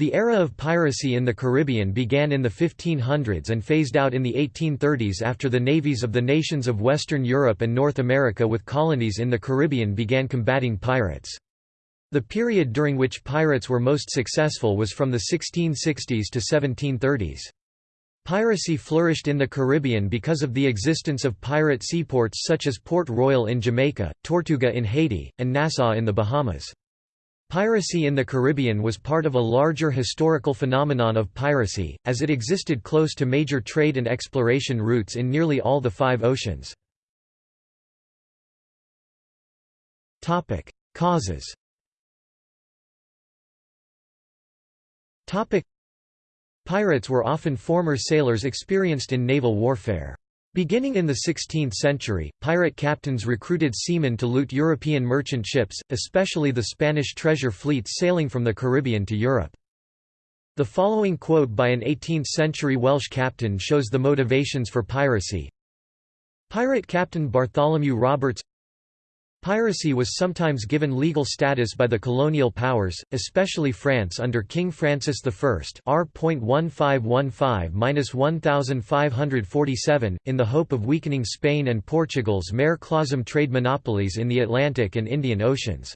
The era of piracy in the Caribbean began in the 1500s and phased out in the 1830s after the navies of the nations of Western Europe and North America with colonies in the Caribbean began combating pirates. The period during which pirates were most successful was from the 1660s to 1730s. Piracy flourished in the Caribbean because of the existence of pirate seaports such as Port Royal in Jamaica, Tortuga in Haiti, and Nassau in the Bahamas. Piracy in the Caribbean was part of a larger historical phenomenon of piracy, as it existed close to major trade and exploration routes in nearly all the five oceans. Causes Pirates were often former sailors experienced in naval warfare. Beginning in the 16th century, pirate captains recruited seamen to loot European merchant ships, especially the Spanish treasure fleets sailing from the Caribbean to Europe. The following quote by an 18th-century Welsh captain shows the motivations for piracy. Pirate captain Bartholomew Roberts Piracy was sometimes given legal status by the colonial powers, especially France under King Francis I R.1515-1547, in the hope of weakening Spain and Portugal's mare clausum trade monopolies in the Atlantic and Indian Oceans.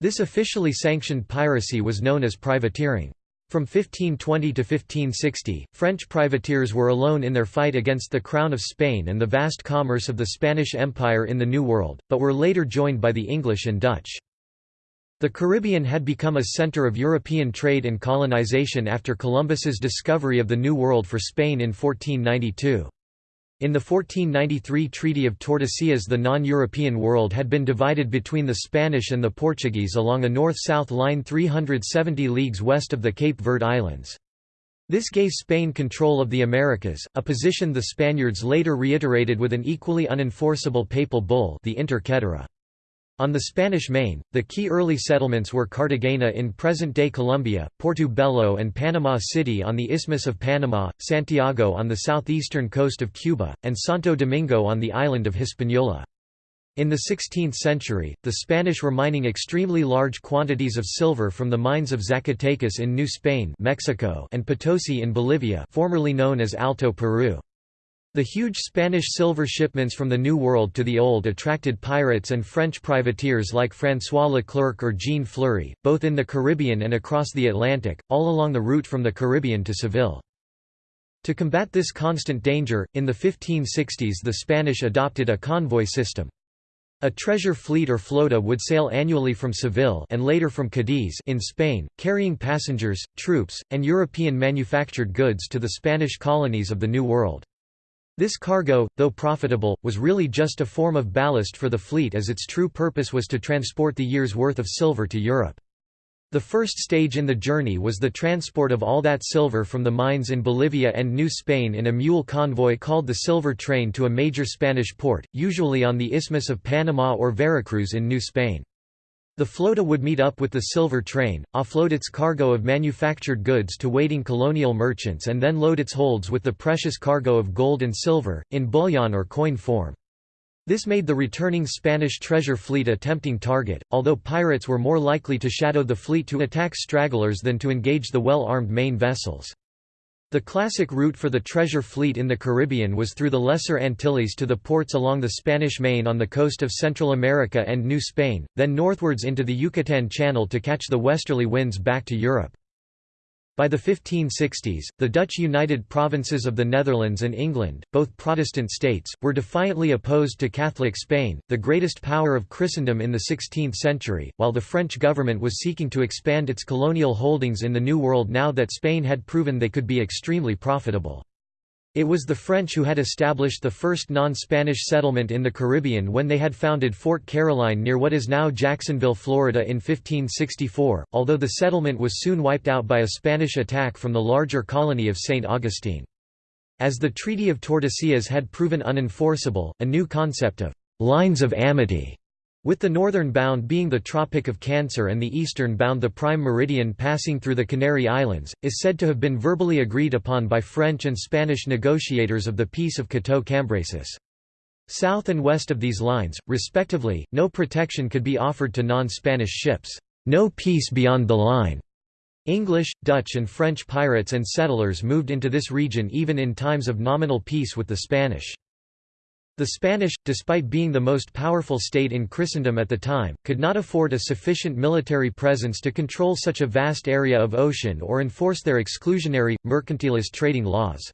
This officially sanctioned piracy was known as privateering. From 1520 to 1560, French privateers were alone in their fight against the Crown of Spain and the vast commerce of the Spanish Empire in the New World, but were later joined by the English and Dutch. The Caribbean had become a center of European trade and colonization after Columbus's discovery of the New World for Spain in 1492. In the 1493 Treaty of Tordesillas the non-European world had been divided between the Spanish and the Portuguese along a north-south line 370 leagues west of the Cape Verde Islands. This gave Spain control of the Americas, a position the Spaniards later reiterated with an equally unenforceable papal bull the Inter Caetera. On the Spanish Main, the key early settlements were Cartagena in present-day Colombia, Porto Bello and Panama City on the Isthmus of Panama, Santiago on the southeastern coast of Cuba, and Santo Domingo on the island of Hispaniola. In the 16th century, the Spanish were mining extremely large quantities of silver from the mines of Zacatecas in New Spain Mexico and Potosi in Bolivia formerly known as Alto Peru. The huge Spanish silver shipments from the New World to the Old attracted pirates and French privateers like François Leclerc or Jean Fleury, both in the Caribbean and across the Atlantic, all along the route from the Caribbean to Seville. To combat this constant danger, in the 1560s the Spanish adopted a convoy system. A treasure fleet or flota would sail annually from Seville and later from Cadiz in Spain, carrying passengers, troops, and European manufactured goods to the Spanish colonies of the New World. This cargo, though profitable, was really just a form of ballast for the fleet as its true purpose was to transport the year's worth of silver to Europe. The first stage in the journey was the transport of all that silver from the mines in Bolivia and New Spain in a mule convoy called the Silver Train to a major Spanish port, usually on the Isthmus of Panama or Veracruz in New Spain. The flota would meet up with the silver train, offload its cargo of manufactured goods to waiting colonial merchants and then load its holds with the precious cargo of gold and silver, in bullion or coin form. This made the returning Spanish treasure fleet a tempting target, although pirates were more likely to shadow the fleet to attack stragglers than to engage the well-armed main vessels. The classic route for the treasure fleet in the Caribbean was through the Lesser Antilles to the ports along the Spanish Main on the coast of Central America and New Spain, then northwards into the Yucatan Channel to catch the westerly winds back to Europe. By the 1560s, the Dutch United Provinces of the Netherlands and England, both Protestant states, were defiantly opposed to Catholic Spain, the greatest power of Christendom in the 16th century, while the French government was seeking to expand its colonial holdings in the New World now that Spain had proven they could be extremely profitable. It was the French who had established the first non-Spanish settlement in the Caribbean when they had founded Fort Caroline near what is now Jacksonville, Florida in 1564, although the settlement was soon wiped out by a Spanish attack from the larger colony of St. Augustine. As the Treaty of Tordesillas had proven unenforceable, a new concept of «lines of amity» With the northern bound being the Tropic of Cancer and the eastern bound the prime meridian passing through the Canary Islands, is said to have been verbally agreed upon by French and Spanish negotiators of the Peace of Cateau-Cambrésis. South and west of these lines, respectively, no protection could be offered to non-Spanish ships. No peace beyond the line. English, Dutch and French pirates and settlers moved into this region even in times of nominal peace with the Spanish. The Spanish, despite being the most powerful state in Christendom at the time, could not afford a sufficient military presence to control such a vast area of ocean or enforce their exclusionary, mercantilist trading laws.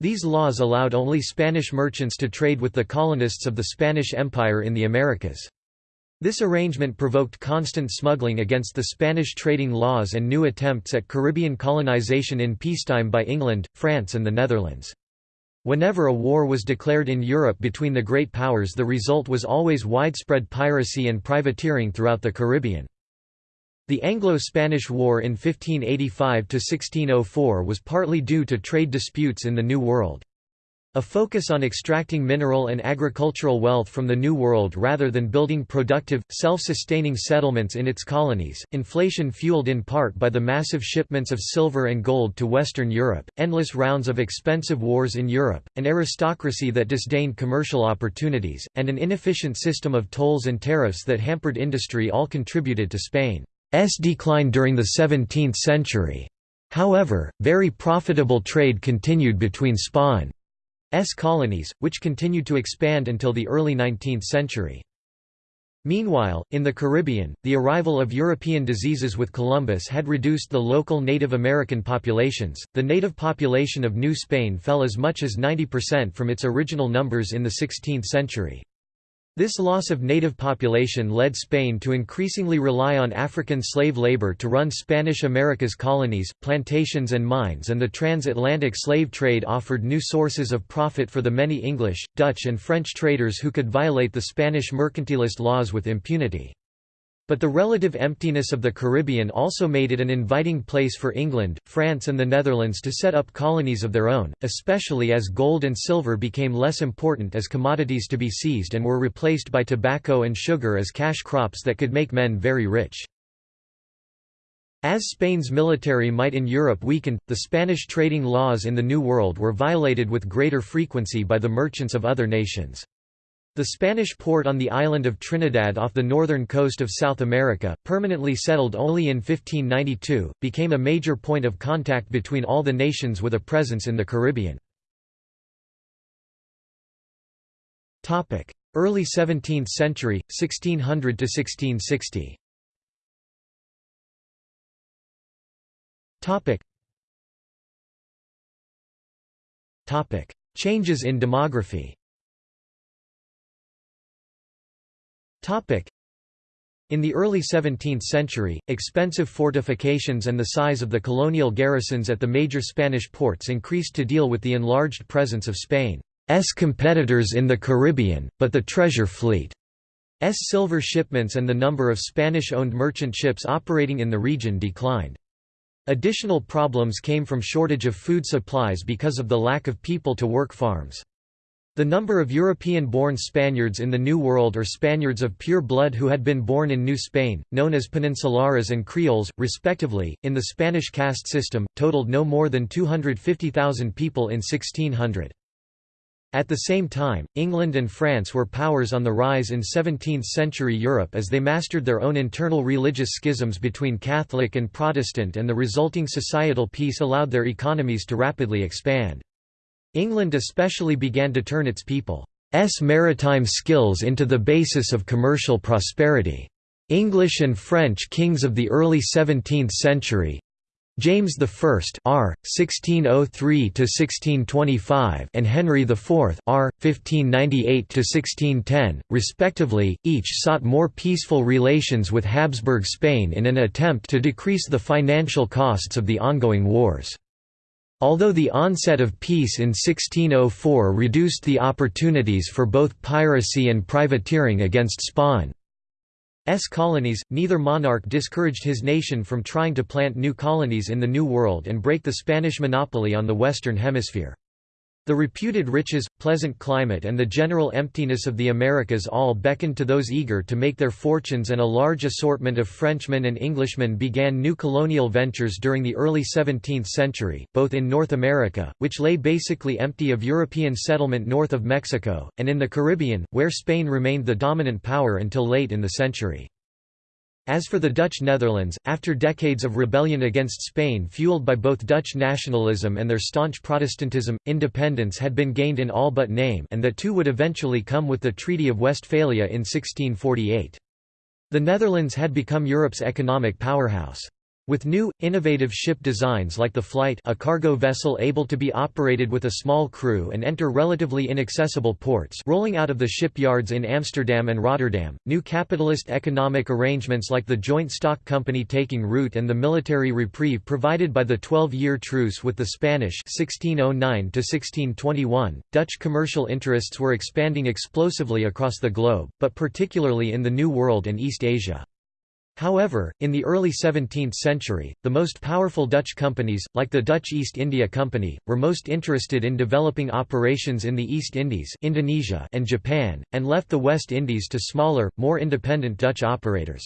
These laws allowed only Spanish merchants to trade with the colonists of the Spanish Empire in the Americas. This arrangement provoked constant smuggling against the Spanish trading laws and new attempts at Caribbean colonization in peacetime by England, France and the Netherlands. Whenever a war was declared in Europe between the great powers the result was always widespread piracy and privateering throughout the Caribbean. The Anglo-Spanish War in 1585–1604 was partly due to trade disputes in the New World. A focus on extracting mineral and agricultural wealth from the New World rather than building productive, self-sustaining settlements in its colonies, inflation fueled in part by the massive shipments of silver and gold to Western Europe, endless rounds of expensive wars in Europe, an aristocracy that disdained commercial opportunities, and an inefficient system of tolls and tariffs that hampered industry all contributed to Spain's decline during the 17th century. However, very profitable trade continued between Spain colonies, which continued to expand until the early 19th century. Meanwhile, in the Caribbean, the arrival of European diseases with Columbus had reduced the local Native American populations. The native population of New Spain fell as much as 90% from its original numbers in the 16th century. This loss of native population led Spain to increasingly rely on African slave labor to run Spanish America's colonies, plantations and mines and the transatlantic slave trade offered new sources of profit for the many English, Dutch and French traders who could violate the Spanish mercantilist laws with impunity. But the relative emptiness of the Caribbean also made it an inviting place for England, France and the Netherlands to set up colonies of their own, especially as gold and silver became less important as commodities to be seized and were replaced by tobacco and sugar as cash crops that could make men very rich. As Spain's military might in Europe weakened, the Spanish trading laws in the New World were violated with greater frequency by the merchants of other nations. The Spanish port on the island of Trinidad off the northern coast of South America, permanently settled only in 1592, became a major point of contact between all the nations with a presence in the Caribbean. Early 17th century, 1600 to 1660. Topic: Changes in demography. In the early 17th century, expensive fortifications and the size of the colonial garrisons at the major Spanish ports increased to deal with the enlarged presence of Spain's competitors in the Caribbean, but the treasure fleet's silver shipments and the number of Spanish-owned merchant ships operating in the region declined. Additional problems came from shortage of food supplies because of the lack of people to work farms. The number of European-born Spaniards in the New World or Spaniards of pure blood who had been born in New Spain, known as Peninsulares and Creoles, respectively, in the Spanish caste system, totaled no more than 250,000 people in 1600. At the same time, England and France were powers on the rise in 17th-century Europe as they mastered their own internal religious schisms between Catholic and Protestant and the resulting societal peace allowed their economies to rapidly expand. England especially began to turn its people's maritime skills into the basis of commercial prosperity. English and French kings of the early 17th century James I R. 1603–1625 and Henry IV R. 1598–1610, respectively, each sought more peaceful relations with Habsburg Spain in an attempt to decrease the financial costs of the ongoing wars. Although the onset of peace in 1604 reduced the opportunities for both piracy and privateering against Spain's colonies, neither monarch discouraged his nation from trying to plant new colonies in the New World and break the Spanish monopoly on the Western Hemisphere. The reputed riches, pleasant climate and the general emptiness of the Americas all beckoned to those eager to make their fortunes and a large assortment of Frenchmen and Englishmen began new colonial ventures during the early 17th century, both in North America, which lay basically empty of European settlement north of Mexico, and in the Caribbean, where Spain remained the dominant power until late in the century. As for the Dutch Netherlands, after decades of rebellion against Spain fueled by both Dutch nationalism and their staunch Protestantism, independence had been gained in all but name and that too would eventually come with the Treaty of Westphalia in 1648. The Netherlands had become Europe's economic powerhouse. With new, innovative ship designs like the Flight a cargo vessel able to be operated with a small crew and enter relatively inaccessible ports rolling out of the shipyards in Amsterdam and Rotterdam, new capitalist economic arrangements like the joint stock company taking root and the military reprieve provided by the Twelve-Year Truce with the Spanish 1609 Dutch commercial interests were expanding explosively across the globe, but particularly in the New World and East Asia. However, in the early 17th century, the most powerful Dutch companies, like the Dutch East India Company, were most interested in developing operations in the East Indies Indonesia and Japan, and left the West Indies to smaller, more independent Dutch operators.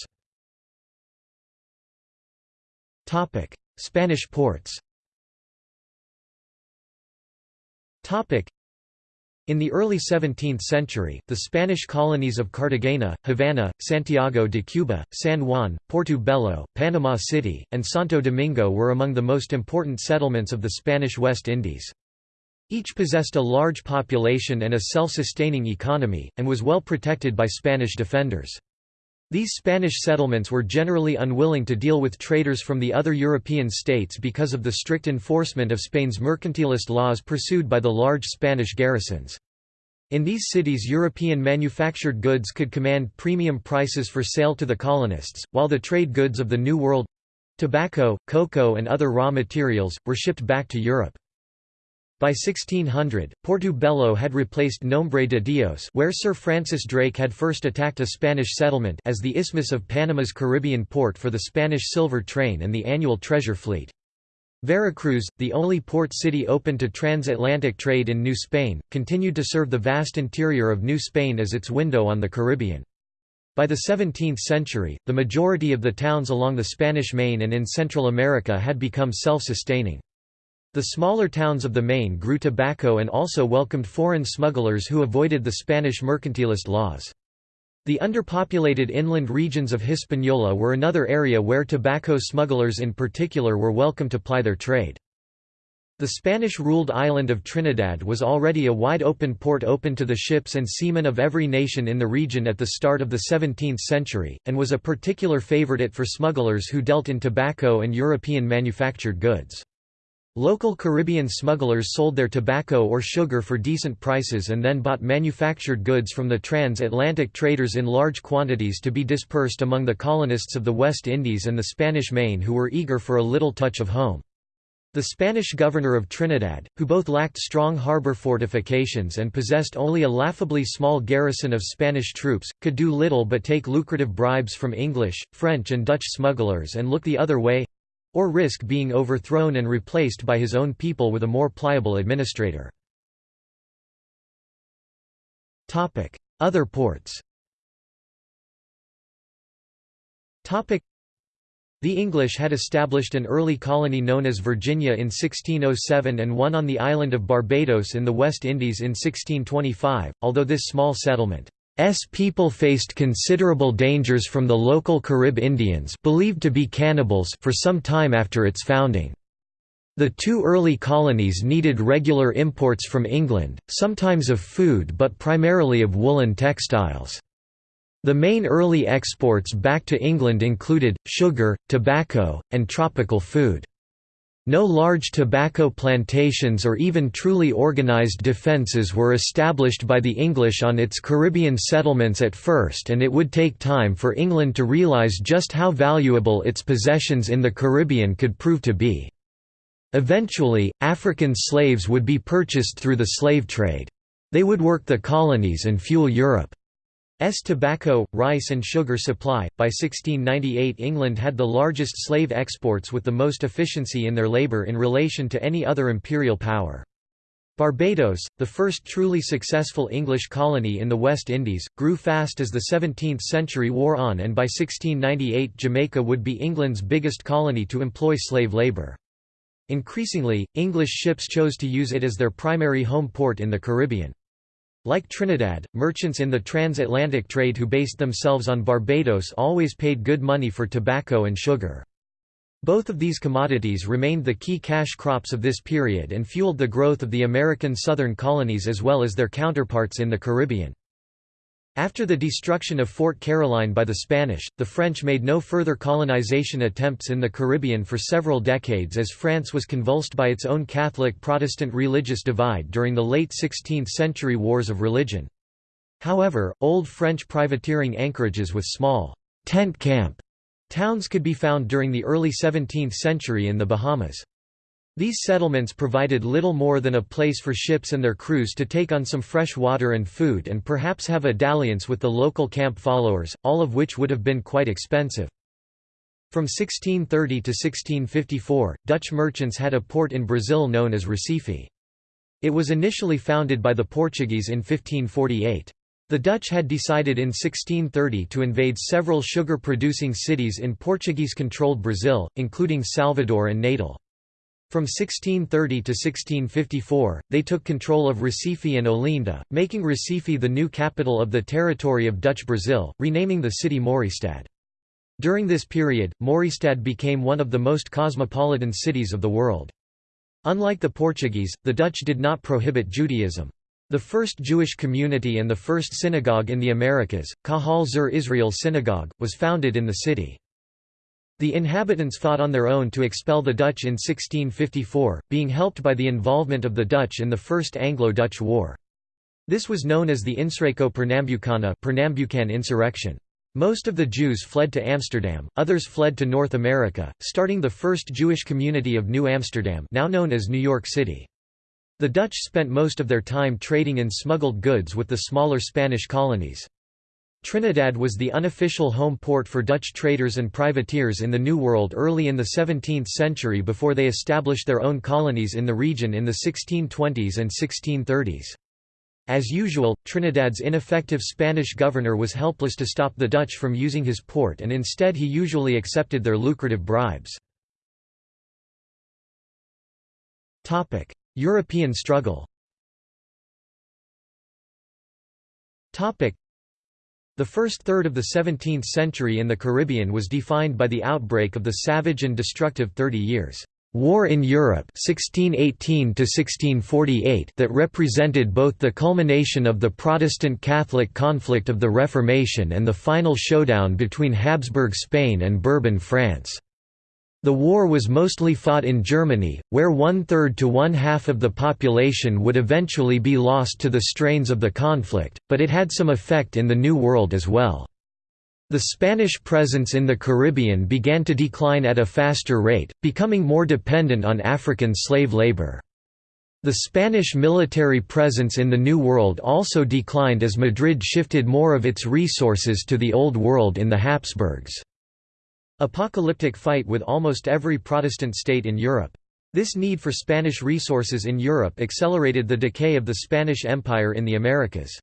Spanish ports in the early 17th century, the Spanish colonies of Cartagena, Havana, Santiago de Cuba, San Juan, Porto Panama City, and Santo Domingo were among the most important settlements of the Spanish West Indies. Each possessed a large population and a self-sustaining economy, and was well protected by Spanish defenders. These Spanish settlements were generally unwilling to deal with traders from the other European states because of the strict enforcement of Spain's mercantilist laws pursued by the large Spanish garrisons. In these cities European manufactured goods could command premium prices for sale to the colonists, while the trade goods of the New World—tobacco, cocoa and other raw materials, were shipped back to Europe. By 1600, Portobello had replaced Nombre de Dios where Sir Francis Drake had first attacked a Spanish settlement as the Isthmus of Panama's Caribbean port for the Spanish silver train and the annual treasure fleet. Veracruz, the only port city open to transatlantic trade in New Spain, continued to serve the vast interior of New Spain as its window on the Caribbean. By the 17th century, the majority of the towns along the Spanish Main and in Central America had become self-sustaining. The smaller towns of the Main grew tobacco and also welcomed foreign smugglers who avoided the Spanish mercantilist laws. The underpopulated inland regions of Hispaniola were another area where tobacco smugglers in particular were welcome to ply their trade. The Spanish-ruled island of Trinidad was already a wide-open port open to the ships and seamen of every nation in the region at the start of the 17th century, and was a particular favorite for smugglers who dealt in tobacco and European manufactured goods. Local Caribbean smugglers sold their tobacco or sugar for decent prices and then bought manufactured goods from the transatlantic traders in large quantities to be dispersed among the colonists of the West Indies and the Spanish Main who were eager for a little touch of home. The Spanish governor of Trinidad, who both lacked strong harbour fortifications and possessed only a laughably small garrison of Spanish troops, could do little but take lucrative bribes from English, French and Dutch smugglers and look the other way, or risk being overthrown and replaced by his own people with a more pliable administrator. Other ports. The English had established an early colony known as Virginia in 1607 and one on the island of Barbados in the West Indies in 1625, although this small settlement S people faced considerable dangers from the local Carib Indians believed to be cannibals for some time after its founding. The two early colonies needed regular imports from England, sometimes of food but primarily of woolen textiles. The main early exports back to England included, sugar, tobacco, and tropical food. No large tobacco plantations or even truly organized defences were established by the English on its Caribbean settlements at first and it would take time for England to realise just how valuable its possessions in the Caribbean could prove to be. Eventually, African slaves would be purchased through the slave trade. They would work the colonies and fuel Europe. S tobacco, rice and sugar supply. By 1698 England had the largest slave exports with the most efficiency in their labour in relation to any other imperial power. Barbados, the first truly successful English colony in the West Indies, grew fast as the 17th century wore on and by 1698 Jamaica would be England's biggest colony to employ slave labour. Increasingly, English ships chose to use it as their primary home port in the Caribbean. Like Trinidad, merchants in the transatlantic trade who based themselves on Barbados always paid good money for tobacco and sugar. Both of these commodities remained the key cash crops of this period and fueled the growth of the American southern colonies as well as their counterparts in the Caribbean. After the destruction of Fort Caroline by the Spanish, the French made no further colonization attempts in the Caribbean for several decades as France was convulsed by its own Catholic-Protestant religious divide during the late 16th-century wars of religion. However, old French privateering anchorages with small tent camp towns could be found during the early 17th century in the Bahamas. These settlements provided little more than a place for ships and their crews to take on some fresh water and food and perhaps have a dalliance with the local camp followers, all of which would have been quite expensive. From 1630 to 1654, Dutch merchants had a port in Brazil known as Recife. It was initially founded by the Portuguese in 1548. The Dutch had decided in 1630 to invade several sugar-producing cities in Portuguese-controlled Brazil, including Salvador and Natal. From 1630 to 1654, they took control of Recife and Olinda, making Recife the new capital of the territory of Dutch Brazil, renaming the city Mauritsstad. During this period, Mauritsstad became one of the most cosmopolitan cities of the world. Unlike the Portuguese, the Dutch did not prohibit Judaism. The first Jewish community and the first synagogue in the Americas, Kahal Zur Israel Synagogue, was founded in the city. The inhabitants fought on their own to expel the Dutch in 1654, being helped by the involvement of the Dutch in the First Anglo-Dutch War. This was known as the Insurreição Pernambucana Pernambucan insurrection. Most of the Jews fled to Amsterdam, others fled to North America, starting the first Jewish community of New Amsterdam now known as New York City. The Dutch spent most of their time trading in smuggled goods with the smaller Spanish colonies. Trinidad was the unofficial home port for Dutch traders and privateers in the New World early in the 17th century before they established their own colonies in the region in the 1620s and 1630s. As usual, Trinidad's ineffective Spanish governor was helpless to stop the Dutch from using his port and instead he usually accepted their lucrative bribes. European struggle the first third of the 17th century in the Caribbean was defined by the outbreak of the savage and destructive Thirty Years' War in Europe 1618 that represented both the culmination of the Protestant-Catholic conflict of the Reformation and the final showdown between Habsburg Spain and Bourbon France. The war was mostly fought in Germany, where one-third to one-half of the population would eventually be lost to the strains of the conflict, but it had some effect in the New World as well. The Spanish presence in the Caribbean began to decline at a faster rate, becoming more dependent on African slave labor. The Spanish military presence in the New World also declined as Madrid shifted more of its resources to the Old World in the Habsburgs. Apocalyptic fight with almost every Protestant state in Europe. This need for Spanish resources in Europe accelerated the decay of the Spanish Empire in the Americas.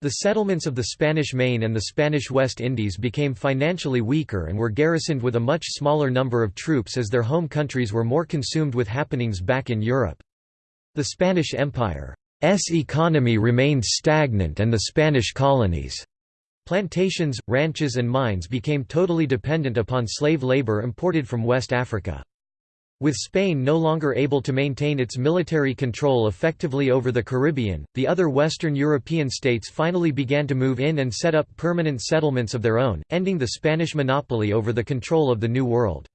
The settlements of the Spanish Main and the Spanish West Indies became financially weaker and were garrisoned with a much smaller number of troops as their home countries were more consumed with happenings back in Europe. The Spanish Empire's economy remained stagnant and the Spanish colonies' Plantations, ranches and mines became totally dependent upon slave labor imported from West Africa. With Spain no longer able to maintain its military control effectively over the Caribbean, the other Western European states finally began to move in and set up permanent settlements of their own, ending the Spanish monopoly over the control of the New World.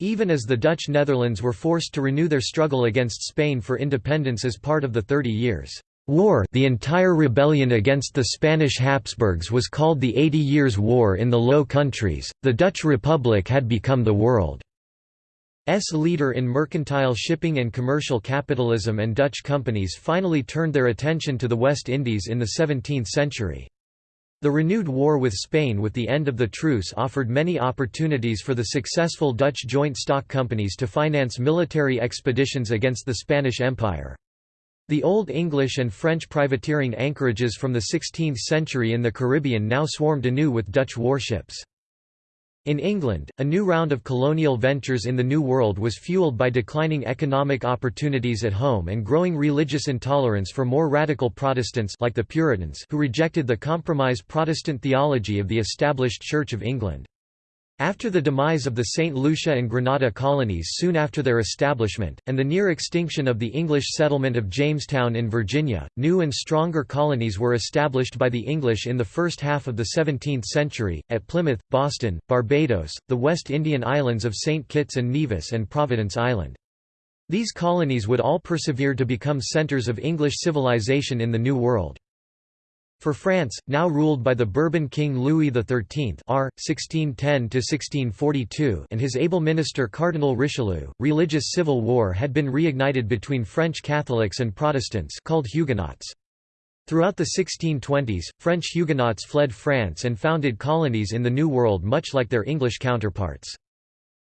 Even as the Dutch Netherlands were forced to renew their struggle against Spain for independence as part of the Thirty Years' War the entire rebellion against the Spanish Habsburgs was called the Eighty Years' War in the Low Countries. The Dutch Republic had become the world's leader in mercantile shipping and commercial capitalism and Dutch companies finally turned their attention to the West Indies in the 17th century. The renewed war with Spain with the end of the truce offered many opportunities for the successful Dutch joint stock companies to finance military expeditions against the Spanish Empire. The Old English and French privateering anchorages from the 16th century in the Caribbean now swarmed anew with Dutch warships. In England, a new round of colonial ventures in the New World was fueled by declining economic opportunities at home and growing religious intolerance for more radical Protestants like the Puritans who rejected the compromise Protestant theology of the established Church of England. After the demise of the St. Lucia and Grenada colonies soon after their establishment, and the near extinction of the English settlement of Jamestown in Virginia, new and stronger colonies were established by the English in the first half of the 17th century, at Plymouth, Boston, Barbados, the West Indian islands of St. Kitts and Nevis and Providence Island. These colonies would all persevere to become centres of English civilization in the New World. For France, now ruled by the Bourbon King Louis XIII R. 1610 and his able minister Cardinal Richelieu, religious civil war had been reignited between French Catholics and Protestants called Huguenots. Throughout the 1620s, French Huguenots fled France and founded colonies in the New World much like their English counterparts.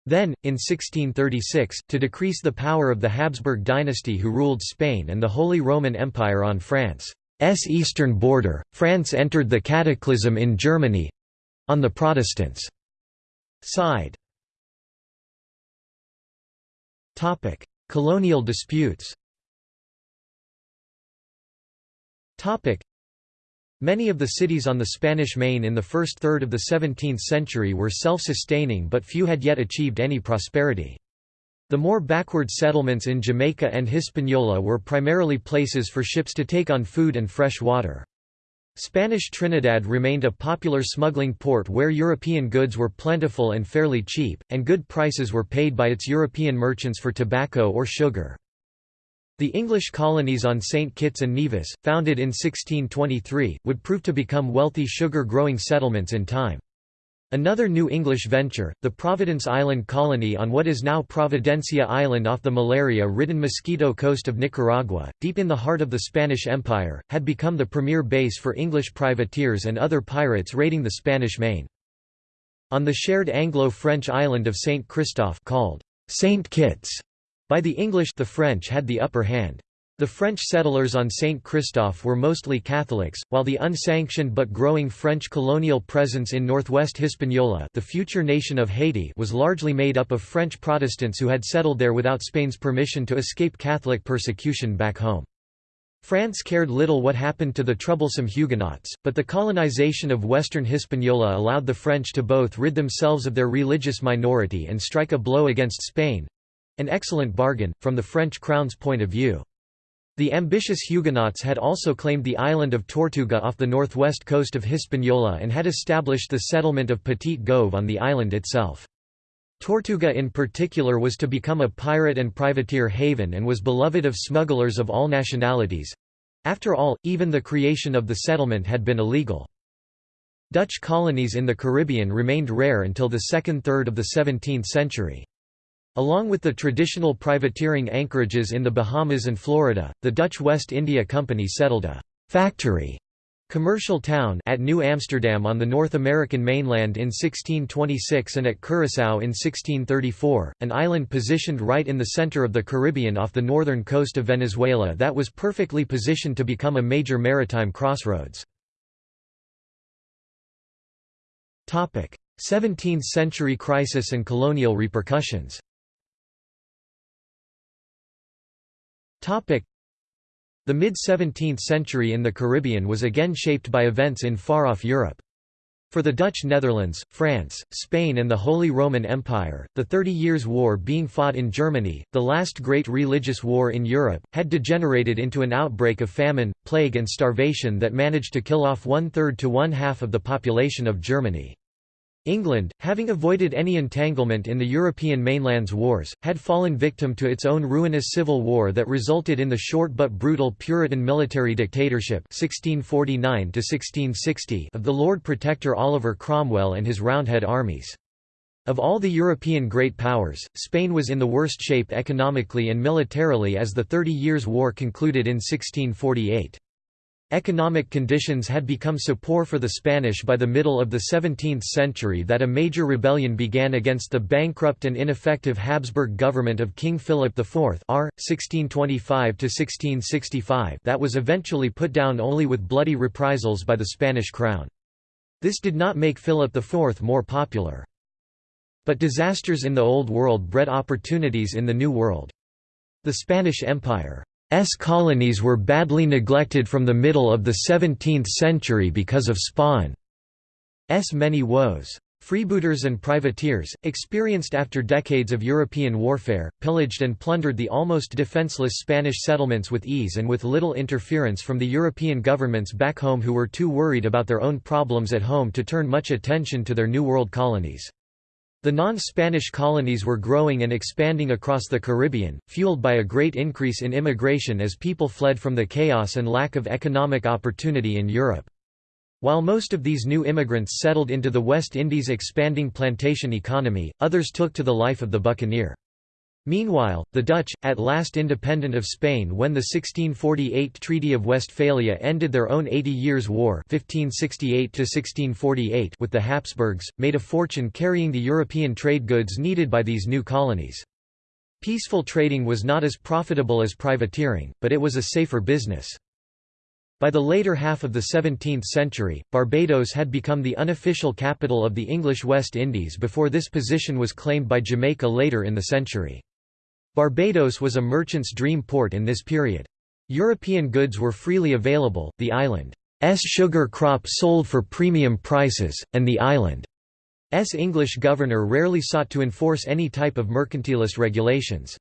Then, in 1636, to decrease the power of the Habsburg dynasty who ruled Spain and the Holy Roman Empire on France. S eastern border, France entered the cataclysm in Germany—on the Protestants' side. Colonial disputes Many of the cities on the Spanish Main in the first third of the 17th century were self-sustaining but few had yet achieved any prosperity. The more backward settlements in Jamaica and Hispaniola were primarily places for ships to take on food and fresh water. Spanish Trinidad remained a popular smuggling port where European goods were plentiful and fairly cheap, and good prices were paid by its European merchants for tobacco or sugar. The English colonies on St. Kitts and Nevis, founded in 1623, would prove to become wealthy sugar-growing settlements in time. Another new English venture, the Providence Island colony on what is now Providencia Island off the malaria-ridden Mosquito coast of Nicaragua, deep in the heart of the Spanish Empire, had become the premier base for English privateers and other pirates raiding the Spanish Main. On the shared Anglo-French island of St. Christophe called St. Kitts by the English the French had the upper hand. The French settlers on St. Christophe were mostly Catholics, while the unsanctioned but growing French colonial presence in northwest Hispaniola the future nation of Haiti was largely made up of French Protestants who had settled there without Spain's permission to escape Catholic persecution back home. France cared little what happened to the troublesome Huguenots, but the colonization of western Hispaniola allowed the French to both rid themselves of their religious minority and strike a blow against Spain—an excellent bargain, from the French crown's point of view. The ambitious Huguenots had also claimed the island of Tortuga off the northwest coast of Hispaniola and had established the settlement of Petit-Goâve on the island itself. Tortuga in particular was to become a pirate and privateer haven and was beloved of smugglers of all nationalities. After all, even the creation of the settlement had been illegal. Dutch colonies in the Caribbean remained rare until the second third of the 17th century. Along with the traditional privateering anchorages in the Bahamas and Florida, the Dutch West India Company settled a «factory» commercial town at New Amsterdam on the North American mainland in 1626 and at Curaçao in 1634, an island positioned right in the center of the Caribbean off the northern coast of Venezuela that was perfectly positioned to become a major maritime crossroads. 17th-century crisis and colonial repercussions The mid-17th century in the Caribbean was again shaped by events in far-off Europe. For the Dutch Netherlands, France, Spain and the Holy Roman Empire, the Thirty Years' War being fought in Germany, the last great religious war in Europe, had degenerated into an outbreak of famine, plague and starvation that managed to kill off one-third to one-half of the population of Germany. England, having avoided any entanglement in the European mainland's wars, had fallen victim to its own ruinous civil war that resulted in the short but brutal Puritan military dictatorship 1649 of the Lord Protector Oliver Cromwell and his Roundhead armies. Of all the European great powers, Spain was in the worst shape economically and militarily as the Thirty Years' War concluded in 1648. Economic conditions had become so poor for the Spanish by the middle of the 17th century that a major rebellion began against the bankrupt and ineffective Habsburg government of King Philip IV R. 1625 that was eventually put down only with bloody reprisals by the Spanish crown. This did not make Philip IV more popular. But disasters in the Old World bred opportunities in the New World. The Spanish Empire's colonies were badly neglected from the middle of the 17th century because of Spain's many woes. Freebooters and privateers, experienced after decades of European warfare, pillaged and plundered the almost defenseless Spanish settlements with ease and with little interference from the European governments back home who were too worried about their own problems at home to turn much attention to their New World colonies. The non-Spanish colonies were growing and expanding across the Caribbean, fueled by a great increase in immigration as people fled from the chaos and lack of economic opportunity in Europe. While most of these new immigrants settled into the West Indies' expanding plantation economy, others took to the life of the buccaneer. Meanwhile, the Dutch, at last independent of Spain when the 1648 Treaty of Westphalia ended their own Eighty Years' War 1568 with the Habsburgs, made a fortune carrying the European trade goods needed by these new colonies. Peaceful trading was not as profitable as privateering, but it was a safer business. By the later half of the 17th century, Barbados had become the unofficial capital of the English West Indies before this position was claimed by Jamaica later in the century. Barbados was a merchant's dream port in this period. European goods were freely available, the island's sugar crop sold for premium prices, and the island's English governor rarely sought to enforce any type of mercantilist regulations.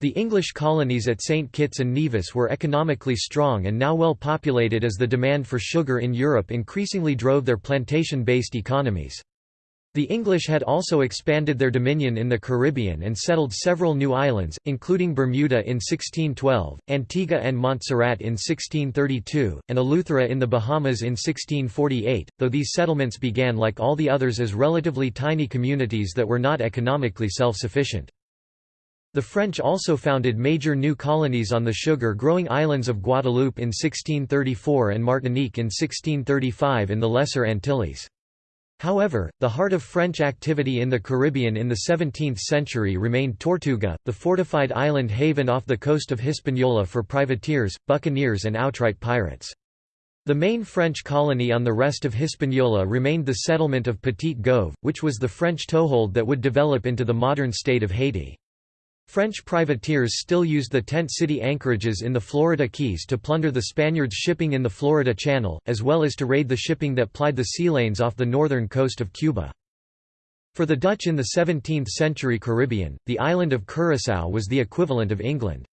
The English colonies at St. Kitts and Nevis were economically strong and now well populated as the demand for sugar in Europe increasingly drove their plantation-based economies. The English had also expanded their dominion in the Caribbean and settled several new islands, including Bermuda in 1612, Antigua and Montserrat in 1632, and Eleuthera in the Bahamas in 1648, though these settlements began like all the others as relatively tiny communities that were not economically self-sufficient. The French also founded major new colonies on the sugar-growing islands of Guadeloupe in 1634 and Martinique in 1635 in the Lesser Antilles. However, the heart of French activity in the Caribbean in the 17th century remained Tortuga, the fortified island haven off the coast of Hispaniola for privateers, buccaneers and outright pirates. The main French colony on the rest of Hispaniola remained the settlement of Petit-Goâve, which was the French toehold that would develop into the modern state of Haiti. French privateers still used the tent city anchorages in the Florida Keys to plunder the Spaniards' shipping in the Florida Channel, as well as to raid the shipping that plied the sea lanes off the northern coast of Cuba. For the Dutch in the 17th-century Caribbean, the island of Curaçao was the equivalent of England's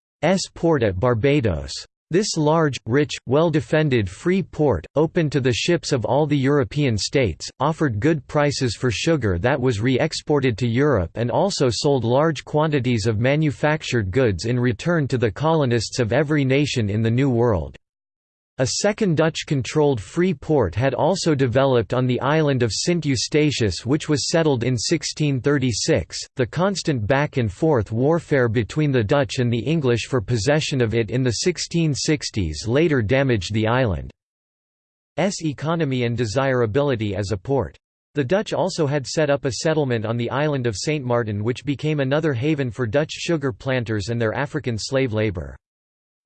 port at Barbados. This large, rich, well-defended free port, open to the ships of all the European states, offered good prices for sugar that was re-exported to Europe and also sold large quantities of manufactured goods in return to the colonists of every nation in the New World. A second Dutch-controlled free port had also developed on the island of Sint Eustatius which was settled in 1636. The constant back and forth warfare between the Dutch and the English for possession of it in the 1660s later damaged the island's economy and desirability as a port. The Dutch also had set up a settlement on the island of St. Martin which became another haven for Dutch sugar planters and their African slave labour.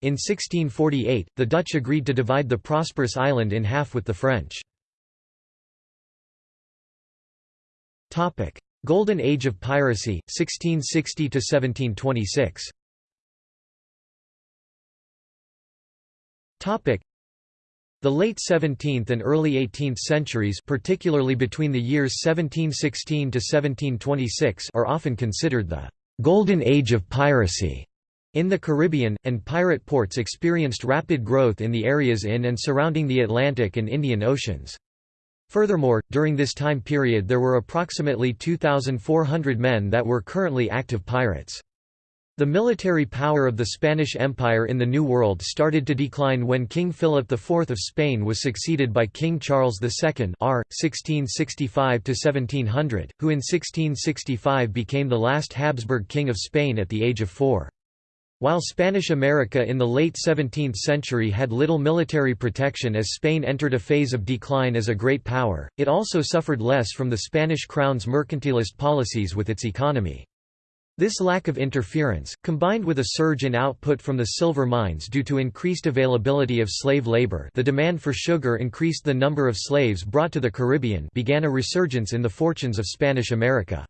In 1648, the Dutch agreed to divide the prosperous island in half with the French. Golden Age of Piracy, 1660–1726 The late 17th and early 18th centuries particularly between the years 1716 to 1726 are often considered the «golden age of piracy» In the Caribbean, and pirate ports experienced rapid growth in the areas in and surrounding the Atlantic and Indian Oceans. Furthermore, during this time period there were approximately 2,400 men that were currently active pirates. The military power of the Spanish Empire in the New World started to decline when King Philip IV of Spain was succeeded by King Charles II r. 1665–1700, who in 1665 became the last Habsburg king of Spain at the age of four. While Spanish America in the late 17th century had little military protection as Spain entered a phase of decline as a great power, it also suffered less from the Spanish crown's mercantilist policies with its economy. This lack of interference, combined with a surge in output from the silver mines due to increased availability of slave labor the demand for sugar increased the number of slaves brought to the Caribbean began a resurgence in the fortunes of Spanish America.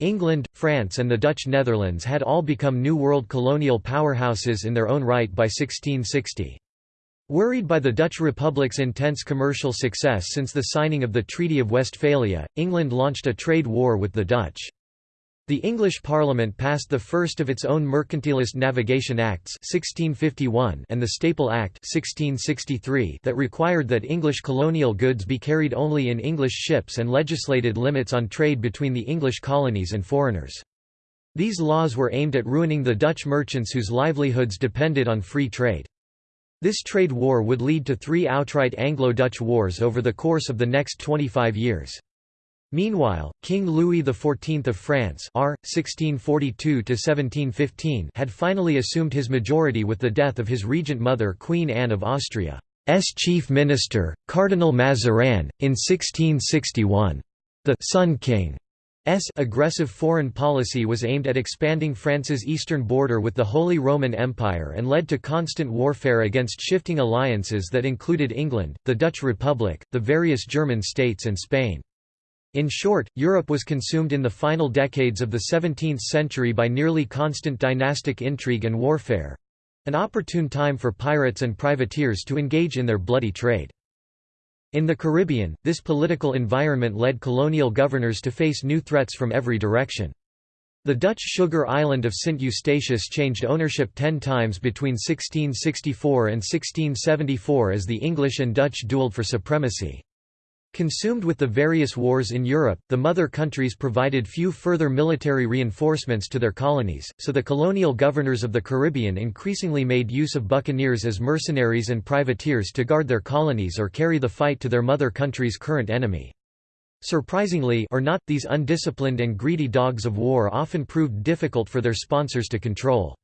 England, France and the Dutch Netherlands had all become New World colonial powerhouses in their own right by 1660. Worried by the Dutch Republic's intense commercial success since the signing of the Treaty of Westphalia, England launched a trade war with the Dutch. The English Parliament passed the first of its own mercantilist navigation acts 1651 and the Staple Act 1663 that required that English colonial goods be carried only in English ships and legislated limits on trade between the English colonies and foreigners. These laws were aimed at ruining the Dutch merchants whose livelihoods depended on free trade. This trade war would lead to three outright Anglo-Dutch wars over the course of the next 25 years. Meanwhile, King Louis XIV of France R. 1642 had finally assumed his majority with the death of his regent mother Queen Anne of Austria. Austria's chief minister, Cardinal Mazarin, in 1661. The «Sun King» S aggressive foreign policy was aimed at expanding France's eastern border with the Holy Roman Empire and led to constant warfare against shifting alliances that included England, the Dutch Republic, the various German states and Spain. In short, Europe was consumed in the final decades of the 17th century by nearly constant dynastic intrigue and warfare—an opportune time for pirates and privateers to engage in their bloody trade. In the Caribbean, this political environment led colonial governors to face new threats from every direction. The Dutch sugar island of St. Eustatius changed ownership ten times between 1664 and 1674 as the English and Dutch duelled for supremacy. Consumed with the various wars in Europe, the mother countries provided few further military reinforcements to their colonies, so the colonial governors of the Caribbean increasingly made use of buccaneers as mercenaries and privateers to guard their colonies or carry the fight to their mother country's current enemy. Surprisingly or not, these undisciplined and greedy dogs of war often proved difficult for their sponsors to control.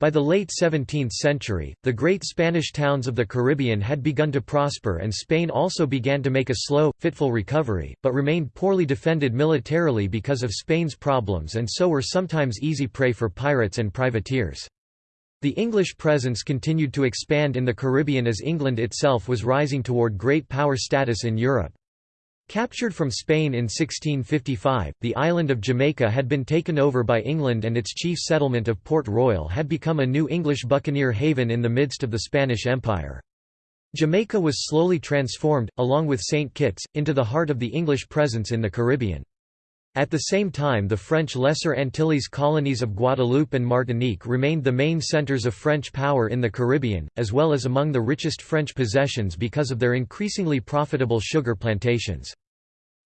By the late 17th century, the great Spanish towns of the Caribbean had begun to prosper and Spain also began to make a slow, fitful recovery, but remained poorly defended militarily because of Spain's problems and so were sometimes easy prey for pirates and privateers. The English presence continued to expand in the Caribbean as England itself was rising toward great power status in Europe. Captured from Spain in 1655, the island of Jamaica had been taken over by England and its chief settlement of Port Royal had become a new English buccaneer haven in the midst of the Spanish Empire. Jamaica was slowly transformed, along with St. Kitts, into the heart of the English presence in the Caribbean. At the same time the French Lesser Antilles colonies of Guadeloupe and Martinique remained the main centres of French power in the Caribbean, as well as among the richest French possessions because of their increasingly profitable sugar plantations.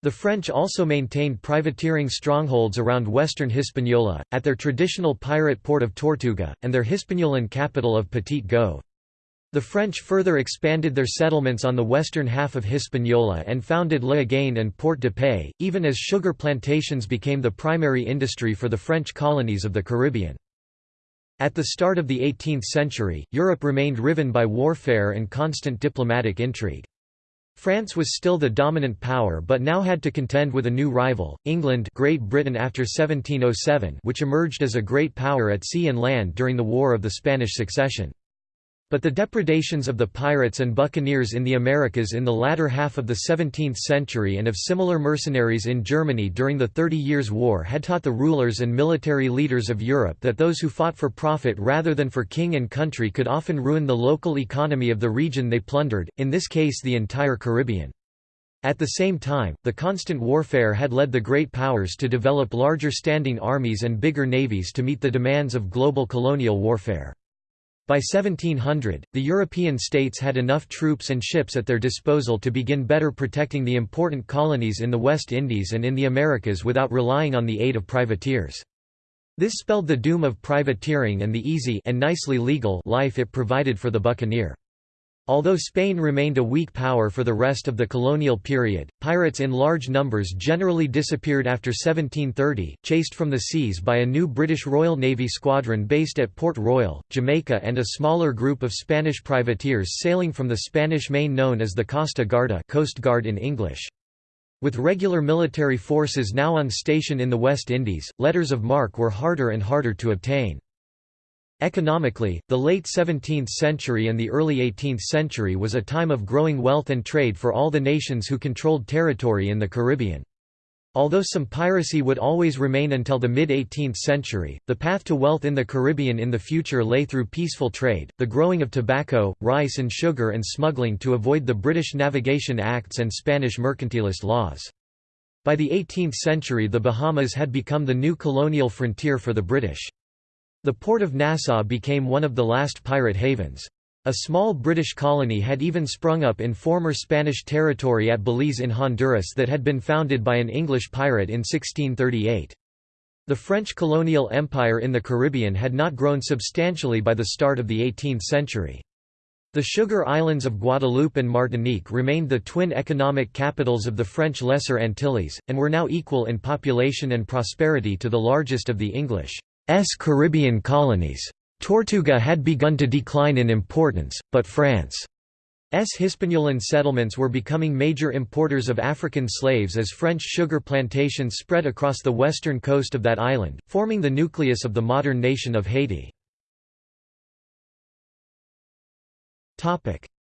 The French also maintained privateering strongholds around western Hispaniola, at their traditional pirate port of Tortuga, and their Hispaniolan capital of Petit Goâve. The French further expanded their settlements on the western half of Hispaniola and founded Léogâne and Port de Paix, even as sugar plantations became the primary industry for the French colonies of the Caribbean. At the start of the 18th century, Europe remained riven by warfare and constant diplomatic intrigue. France was still the dominant power but now had to contend with a new rival, England Great Britain after 1707 which emerged as a great power at sea and land during the War of the Spanish Succession. But the depredations of the pirates and buccaneers in the Americas in the latter half of the 17th century and of similar mercenaries in Germany during the Thirty Years' War had taught the rulers and military leaders of Europe that those who fought for profit rather than for king and country could often ruin the local economy of the region they plundered, in this case the entire Caribbean. At the same time, the constant warfare had led the great powers to develop larger standing armies and bigger navies to meet the demands of global colonial warfare. By 1700, the European states had enough troops and ships at their disposal to begin better protecting the important colonies in the West Indies and in the Americas without relying on the aid of privateers. This spelled the doom of privateering and the easy and nicely legal life it provided for the buccaneer. Although Spain remained a weak power for the rest of the colonial period, pirates in large numbers generally disappeared after 1730, chased from the seas by a new British Royal Navy squadron based at Port Royal, Jamaica and a smaller group of Spanish privateers sailing from the Spanish Main known as the Costa Garda Coast Guard in English. With regular military forces now on station in the West Indies, letters of marque were harder and harder to obtain. Economically, the late 17th century and the early 18th century was a time of growing wealth and trade for all the nations who controlled territory in the Caribbean. Although some piracy would always remain until the mid-18th century, the path to wealth in the Caribbean in the future lay through peaceful trade, the growing of tobacco, rice and sugar and smuggling to avoid the British Navigation Acts and Spanish mercantilist laws. By the 18th century the Bahamas had become the new colonial frontier for the British. The port of Nassau became one of the last pirate havens. A small British colony had even sprung up in former Spanish territory at Belize in Honduras that had been founded by an English pirate in 1638. The French colonial empire in the Caribbean had not grown substantially by the start of the 18th century. The sugar islands of Guadeloupe and Martinique remained the twin economic capitals of the French Lesser Antilles, and were now equal in population and prosperity to the largest of the English' Caribbean colonies. Tortuga had begun to decline in importance, but France's Hispaniolan settlements were becoming major importers of African slaves as French sugar plantations spread across the western coast of that island, forming the nucleus of the modern nation of Haiti.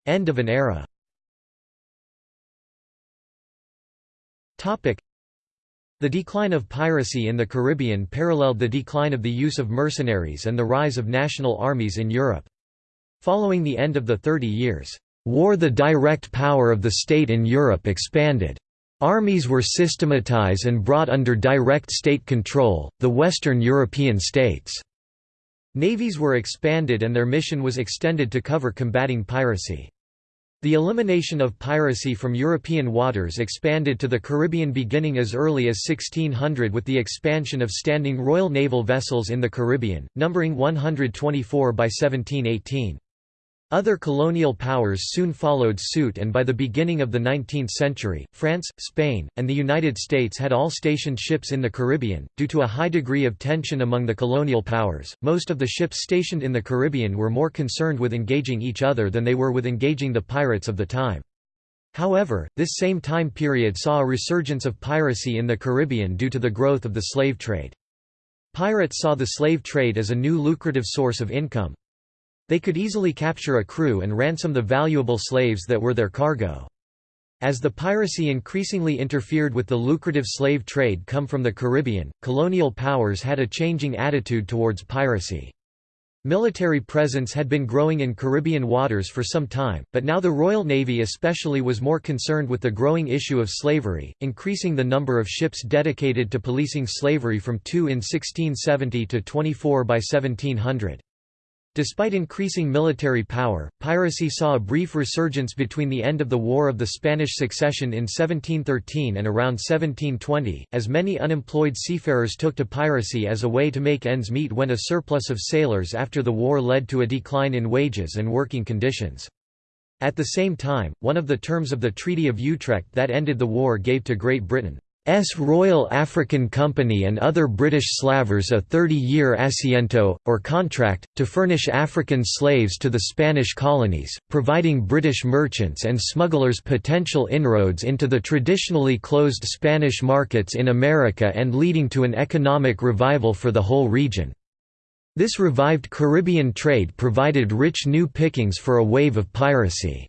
End of an era the decline of piracy in the Caribbean paralleled the decline of the use of mercenaries and the rise of national armies in Europe. Following the end of the Thirty Years' War the direct power of the state in Europe expanded. Armies were systematized and brought under direct state control, the Western European states' navies were expanded and their mission was extended to cover combating piracy. The elimination of piracy from European waters expanded to the Caribbean beginning as early as 1600 with the expansion of standing Royal Naval vessels in the Caribbean, numbering 124 by 1718. Other colonial powers soon followed suit and by the beginning of the 19th century, France, Spain, and the United States had all stationed ships in the Caribbean. Due to a high degree of tension among the colonial powers, most of the ships stationed in the Caribbean were more concerned with engaging each other than they were with engaging the pirates of the time. However, this same time period saw a resurgence of piracy in the Caribbean due to the growth of the slave trade. Pirates saw the slave trade as a new lucrative source of income. They could easily capture a crew and ransom the valuable slaves that were their cargo. As the piracy increasingly interfered with the lucrative slave trade come from the Caribbean, colonial powers had a changing attitude towards piracy. Military presence had been growing in Caribbean waters for some time, but now the Royal Navy especially was more concerned with the growing issue of slavery, increasing the number of ships dedicated to policing slavery from 2 in 1670 to 24 by 1700. Despite increasing military power, piracy saw a brief resurgence between the end of the War of the Spanish Succession in 1713 and around 1720, as many unemployed seafarers took to piracy as a way to make ends meet when a surplus of sailors after the war led to a decline in wages and working conditions. At the same time, one of the terms of the Treaty of Utrecht that ended the war gave to Great Britain S Royal African Company and other British slavers a 30-year asiento, or contract, to furnish African slaves to the Spanish colonies, providing British merchants and smugglers potential inroads into the traditionally closed Spanish markets in America and leading to an economic revival for the whole region. This revived Caribbean trade provided rich new pickings for a wave of piracy.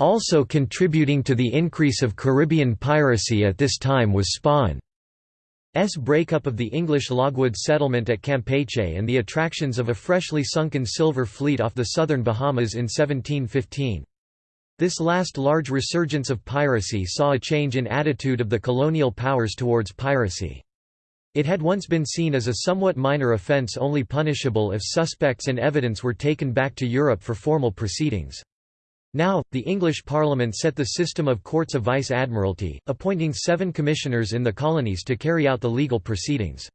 Also contributing to the increase of Caribbean piracy at this time was Spain's breakup of the English logwood settlement at Campeche and the attractions of a freshly sunken silver fleet off the southern Bahamas in 1715. This last large resurgence of piracy saw a change in attitude of the colonial powers towards piracy. It had once been seen as a somewhat minor offence only punishable if suspects and evidence were taken back to Europe for formal proceedings. Now, the English Parliament set the system of courts of vice-admiralty, appointing seven commissioners in the colonies to carry out the legal proceedings.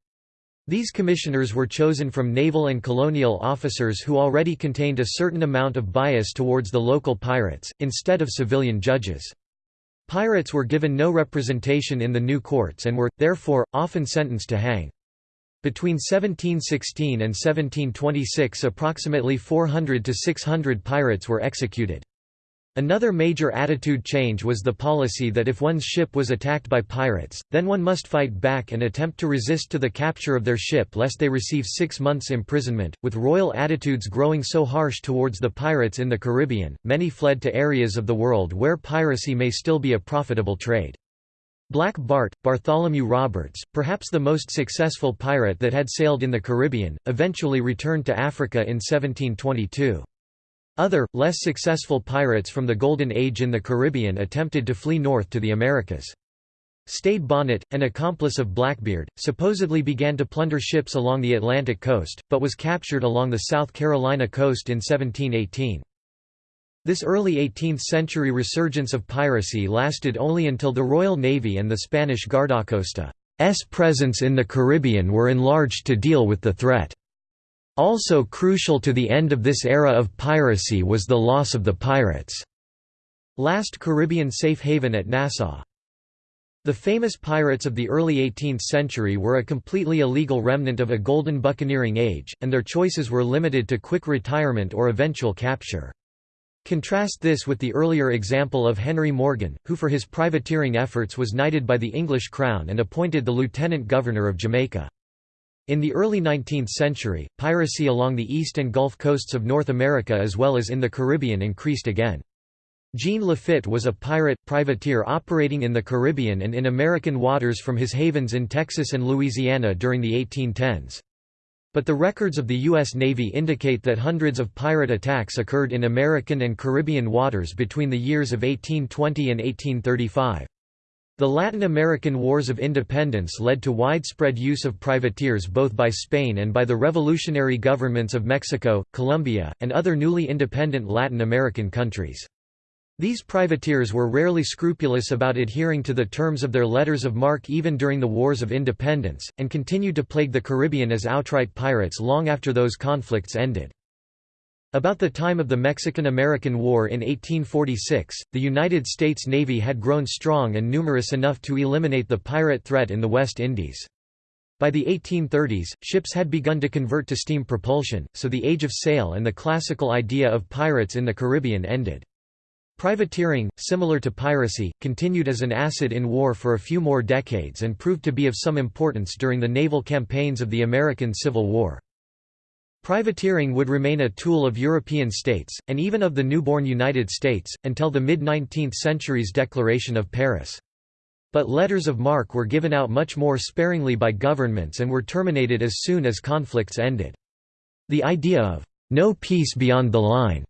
These commissioners were chosen from naval and colonial officers who already contained a certain amount of bias towards the local pirates, instead of civilian judges. Pirates were given no representation in the new courts and were, therefore, often sentenced to hang. Between 1716 and 1726 approximately 400 to 600 pirates were executed. Another major attitude change was the policy that if one's ship was attacked by pirates, then one must fight back and attempt to resist to the capture of their ship lest they receive six months' imprisonment. With royal attitudes growing so harsh towards the pirates in the Caribbean, many fled to areas of the world where piracy may still be a profitable trade. Black Bart, Bartholomew Roberts, perhaps the most successful pirate that had sailed in the Caribbean, eventually returned to Africa in 1722. Other, less successful pirates from the Golden Age in the Caribbean attempted to flee north to the Americas. Stede Bonnet, an accomplice of Blackbeard, supposedly began to plunder ships along the Atlantic coast, but was captured along the South Carolina coast in 1718. This early 18th-century resurgence of piracy lasted only until the Royal Navy and the Spanish Guardacosta's presence in the Caribbean were enlarged to deal with the threat. Also crucial to the end of this era of piracy was the loss of the pirates' last Caribbean safe haven at Nassau. The famous pirates of the early 18th century were a completely illegal remnant of a golden buccaneering age, and their choices were limited to quick retirement or eventual capture. Contrast this with the earlier example of Henry Morgan, who for his privateering efforts was knighted by the English crown and appointed the lieutenant governor of Jamaica. In the early 19th century, piracy along the east and Gulf coasts of North America as well as in the Caribbean increased again. Jean Lafitte was a pirate, privateer operating in the Caribbean and in American waters from his havens in Texas and Louisiana during the 1810s. But the records of the U.S. Navy indicate that hundreds of pirate attacks occurred in American and Caribbean waters between the years of 1820 and 1835. The Latin American Wars of Independence led to widespread use of privateers both by Spain and by the revolutionary governments of Mexico, Colombia, and other newly independent Latin American countries. These privateers were rarely scrupulous about adhering to the terms of their letters of marque even during the Wars of Independence, and continued to plague the Caribbean as outright pirates long after those conflicts ended. About the time of the Mexican–American War in 1846, the United States Navy had grown strong and numerous enough to eliminate the pirate threat in the West Indies. By the 1830s, ships had begun to convert to steam propulsion, so the age of sail and the classical idea of pirates in the Caribbean ended. Privateering, similar to piracy, continued as an asset in war for a few more decades and proved to be of some importance during the naval campaigns of the American Civil War. Privateering would remain a tool of European states, and even of the newborn United States, until the mid-19th century's Declaration of Paris. But letters of marque were given out much more sparingly by governments and were terminated as soon as conflicts ended. The idea of, "'no peace beyond the line'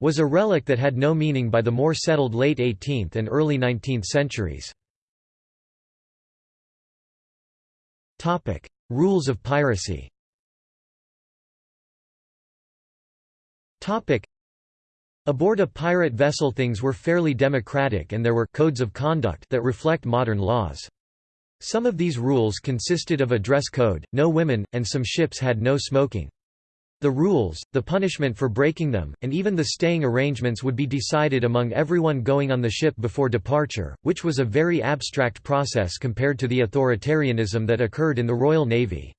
was a relic that had no meaning by the more settled late 18th and early 19th centuries. Rules of piracy Aboard a pirate vessel things were fairly democratic and there were codes of conduct that reflect modern laws. Some of these rules consisted of a dress code, no women, and some ships had no smoking. The rules, the punishment for breaking them, and even the staying arrangements would be decided among everyone going on the ship before departure, which was a very abstract process compared to the authoritarianism that occurred in the Royal Navy.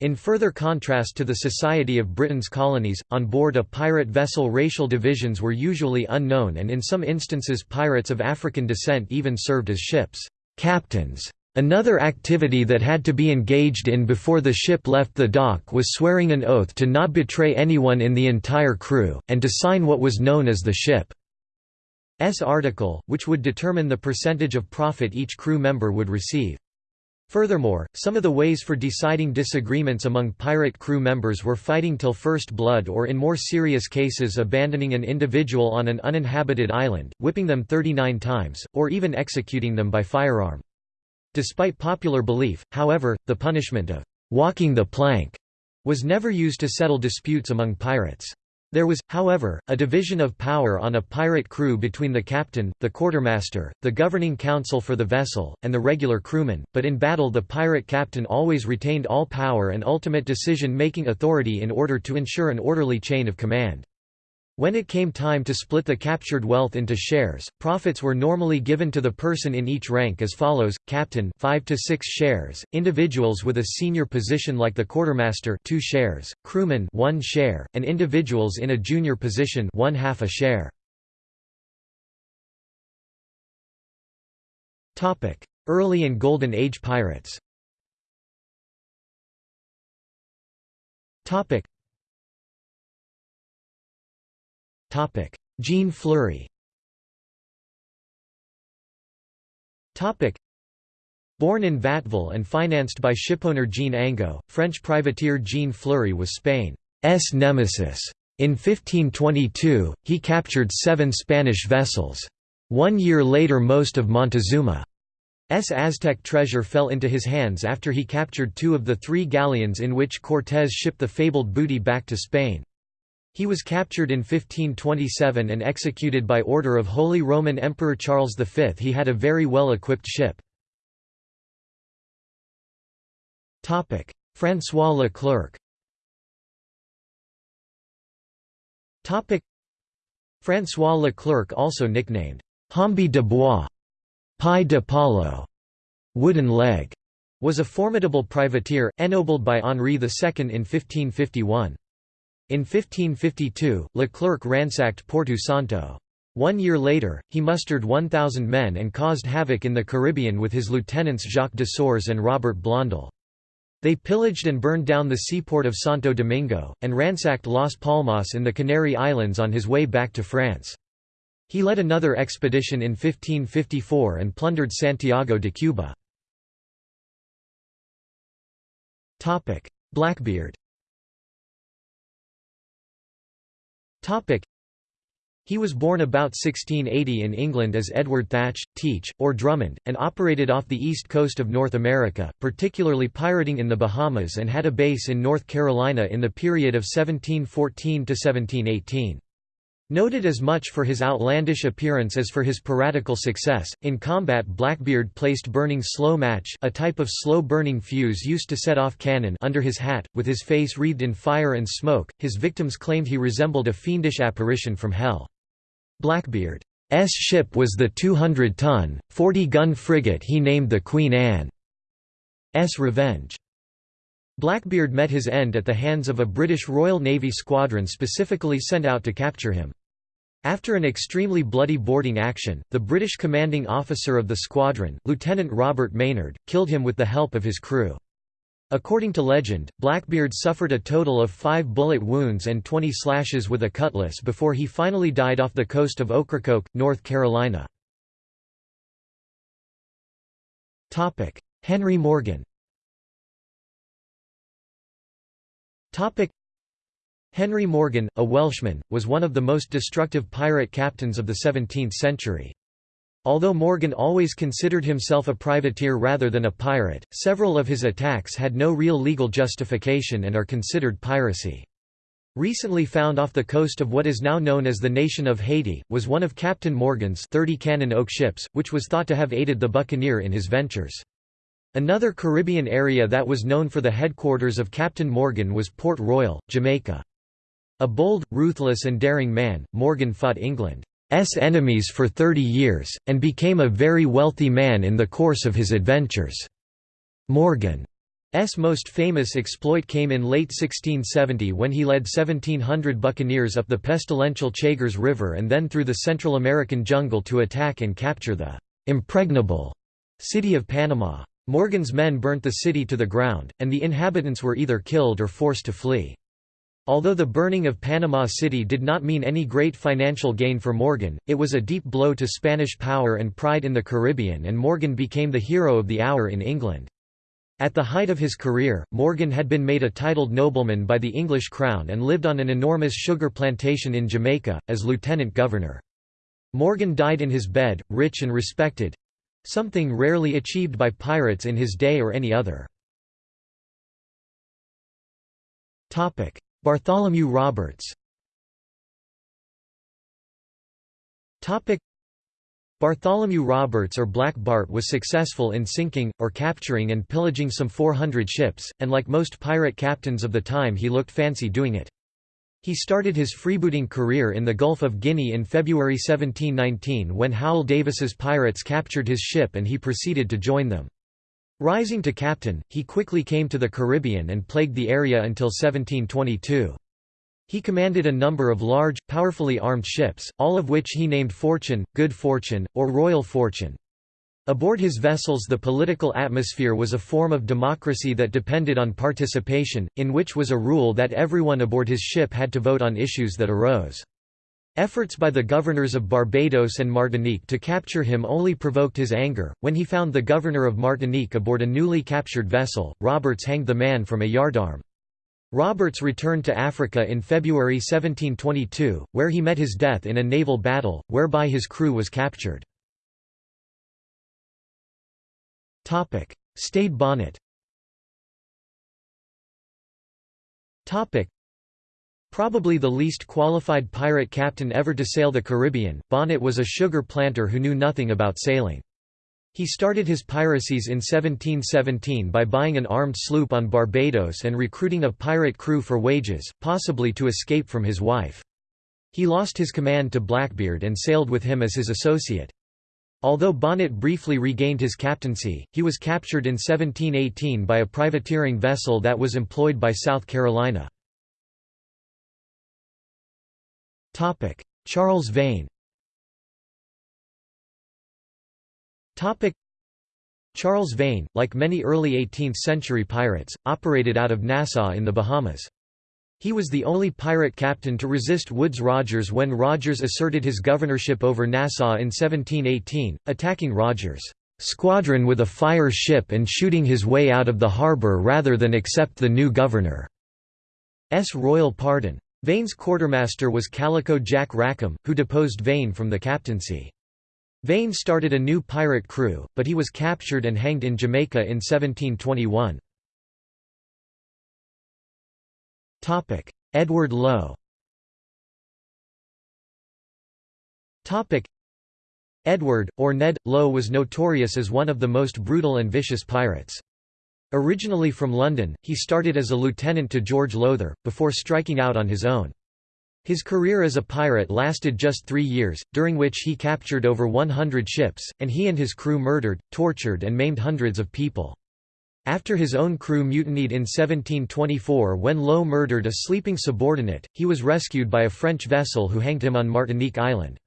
In further contrast to the society of Britain's colonies, on board a pirate vessel racial divisions were usually unknown and in some instances pirates of African descent even served as ships' captains. Another activity that had to be engaged in before the ship left the dock was swearing an oath to not betray anyone in the entire crew, and to sign what was known as the ship's article, which would determine the percentage of profit each crew member would receive. Furthermore, some of the ways for deciding disagreements among pirate crew members were fighting till first blood or in more serious cases abandoning an individual on an uninhabited island, whipping them 39 times, or even executing them by firearm. Despite popular belief, however, the punishment of walking the plank was never used to settle disputes among pirates. There was, however, a division of power on a pirate crew between the captain, the quartermaster, the governing council for the vessel, and the regular crewmen, but in battle the pirate captain always retained all power and ultimate decision-making authority in order to ensure an orderly chain of command. When it came time to split the captured wealth into shares, profits were normally given to the person in each rank as follows: captain 5 to 6 shares, individuals with a senior position like the quartermaster 2 shares, crewman 1 share, and individuals in a junior position 1 half a share. Topic: Early and Golden Age pirates. Topic: Jean Fleury Born in Vatteville and financed by shipowner Jean Angot, French privateer Jean Fleury was Spain's nemesis. In 1522, he captured seven Spanish vessels. One year later most of Montezuma's Aztec treasure fell into his hands after he captured two of the three galleons in which Cortés shipped the fabled booty back to Spain. He was captured in 1527 and executed by order of Holy Roman Emperor Charles V. He had a very well-equipped ship. François Leclerc François Leclerc also nicknamed Jambe de Bois, Pie de Palo, wooden leg, was a formidable privateer, ennobled by Henri II in 1551. In 1552, Leclerc ransacked Porto Santo. One year later, he mustered 1,000 men and caused havoc in the Caribbean with his lieutenants Jacques de Sores and Robert Blondel. They pillaged and burned down the seaport of Santo Domingo, and ransacked Las Palmas in the Canary Islands on his way back to France. He led another expedition in 1554 and plundered Santiago de Cuba. Blackbeard he was born about 1680 in England as Edward Thatch, Teach, or Drummond, and operated off the east coast of North America, particularly pirating in the Bahamas and had a base in North Carolina in the period of 1714 to 1718. Noted as much for his outlandish appearance as for his piratical success, in combat Blackbeard placed burning slow match a type of slow-burning fuse used to set off cannon under his hat, with his face wreathed in fire and smoke. His victims claimed he resembled a fiendish apparition from hell. Blackbeard's ship was the 200-ton, 40-gun frigate he named the Queen Anne's Revenge. Blackbeard met his end at the hands of a British Royal Navy squadron specifically sent out to capture him. After an extremely bloody boarding action, the British commanding officer of the squadron, Lieutenant Robert Maynard, killed him with the help of his crew. According to legend, Blackbeard suffered a total of five bullet wounds and 20 slashes with a cutlass before he finally died off the coast of Ocracoke, North Carolina. Henry Morgan Henry Morgan, a Welshman, was one of the most destructive pirate captains of the 17th century. Although Morgan always considered himself a privateer rather than a pirate, several of his attacks had no real legal justification and are considered piracy. Recently found off the coast of what is now known as the nation of Haiti, was one of Captain Morgan's 30 cannon oak ships, which was thought to have aided the buccaneer in his ventures. Another Caribbean area that was known for the headquarters of Captain Morgan was Port Royal, Jamaica. A bold, ruthless and daring man, Morgan fought England's enemies for 30 years, and became a very wealthy man in the course of his adventures. Morgan's most famous exploit came in late 1670 when he led 1,700 buccaneers up the pestilential Chagres River and then through the Central American jungle to attack and capture the «impregnable» city of Panama. Morgan's men burnt the city to the ground, and the inhabitants were either killed or forced to flee. Although the burning of Panama City did not mean any great financial gain for Morgan, it was a deep blow to Spanish power and pride in the Caribbean and Morgan became the hero of the hour in England. At the height of his career, Morgan had been made a titled nobleman by the English crown and lived on an enormous sugar plantation in Jamaica, as lieutenant governor. Morgan died in his bed, rich and respected—something rarely achieved by pirates in his day or any other. Bartholomew Roberts Bartholomew Roberts or Black Bart was successful in sinking, or capturing and pillaging some 400 ships, and like most pirate captains of the time he looked fancy doing it. He started his freebooting career in the Gulf of Guinea in February 1719 when Howell Davis's pirates captured his ship and he proceeded to join them. Rising to captain, he quickly came to the Caribbean and plagued the area until 1722. He commanded a number of large, powerfully armed ships, all of which he named Fortune, Good Fortune, or Royal Fortune. Aboard his vessels the political atmosphere was a form of democracy that depended on participation, in which was a rule that everyone aboard his ship had to vote on issues that arose. Efforts by the governors of Barbados and Martinique to capture him only provoked his anger. When he found the governor of Martinique aboard a newly captured vessel, Roberts hanged the man from a yardarm. Roberts returned to Africa in February 1722, where he met his death in a naval battle, whereby his crew was captured. Stede Bonnet Probably the least qualified pirate captain ever to sail the Caribbean, Bonnet was a sugar planter who knew nothing about sailing. He started his piracies in 1717 by buying an armed sloop on Barbados and recruiting a pirate crew for wages, possibly to escape from his wife. He lost his command to Blackbeard and sailed with him as his associate. Although Bonnet briefly regained his captaincy, he was captured in 1718 by a privateering vessel that was employed by South Carolina. Charles Vane Charles Vane, like many early 18th-century pirates, operated out of Nassau in the Bahamas. He was the only pirate captain to resist Woodes Rogers when Rogers asserted his governorship over Nassau in 1718, attacking Rogers' squadron with a fire ship and shooting his way out of the harbour rather than accept the new governor's royal pardon. Vane's quartermaster was Calico Jack Rackham, who deposed Vane from the captaincy. Vane started a new pirate crew, but he was captured and hanged in Jamaica in 1721. Edward Lowe Edward, or Ned, Lowe was notorious as one of the most brutal and vicious pirates. Originally from London, he started as a lieutenant to George Lowther, before striking out on his own. His career as a pirate lasted just three years, during which he captured over 100 ships, and he and his crew murdered, tortured and maimed hundreds of people. After his own crew mutinied in 1724 when Lowe murdered a sleeping subordinate, he was rescued by a French vessel who hanged him on Martinique Island.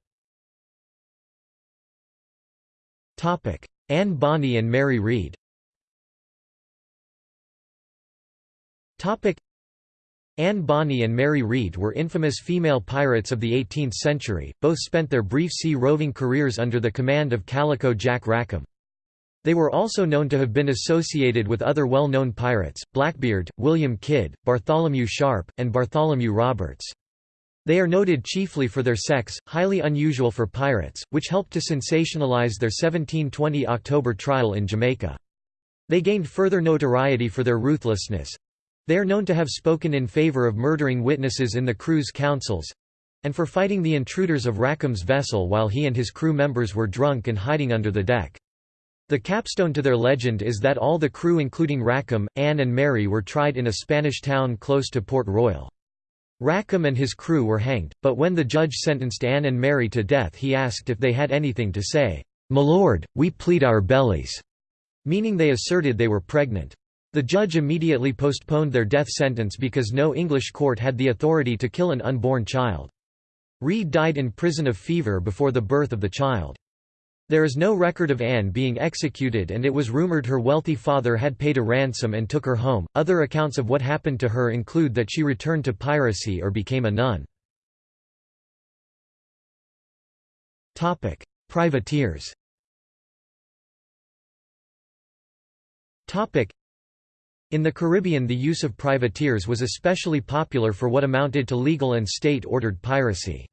Anne Bonny and Mary Read Anne Bonny and Mary Read were infamous female pirates of the 18th century, both spent their brief sea roving careers under the command of Calico Jack Rackham. They were also known to have been associated with other well-known pirates, Blackbeard, William Kidd, Bartholomew Sharp, and Bartholomew Roberts. They are noted chiefly for their sex, highly unusual for pirates, which helped to sensationalize their 1720 October trial in Jamaica. They gained further notoriety for their ruthlessness, they are known to have spoken in favor of murdering witnesses in the crew's councils—and for fighting the intruders of Rackham's vessel while he and his crew members were drunk and hiding under the deck. The capstone to their legend is that all the crew including Rackham, Anne and Mary were tried in a Spanish town close to Port Royal. Rackham and his crew were hanged, but when the judge sentenced Anne and Mary to death he asked if they had anything to say, "'My lord, we plead our bellies'", meaning they asserted they were pregnant. The judge immediately postponed their death sentence because no English court had the authority to kill an unborn child. Read died in prison of fever before the birth of the child. There is no record of Anne being executed and it was rumored her wealthy father had paid a ransom and took her home. Other accounts of what happened to her include that she returned to piracy or became a nun. Topic: Privateers. Topic: in the Caribbean the use of privateers was especially popular for what amounted to legal and state-ordered piracy.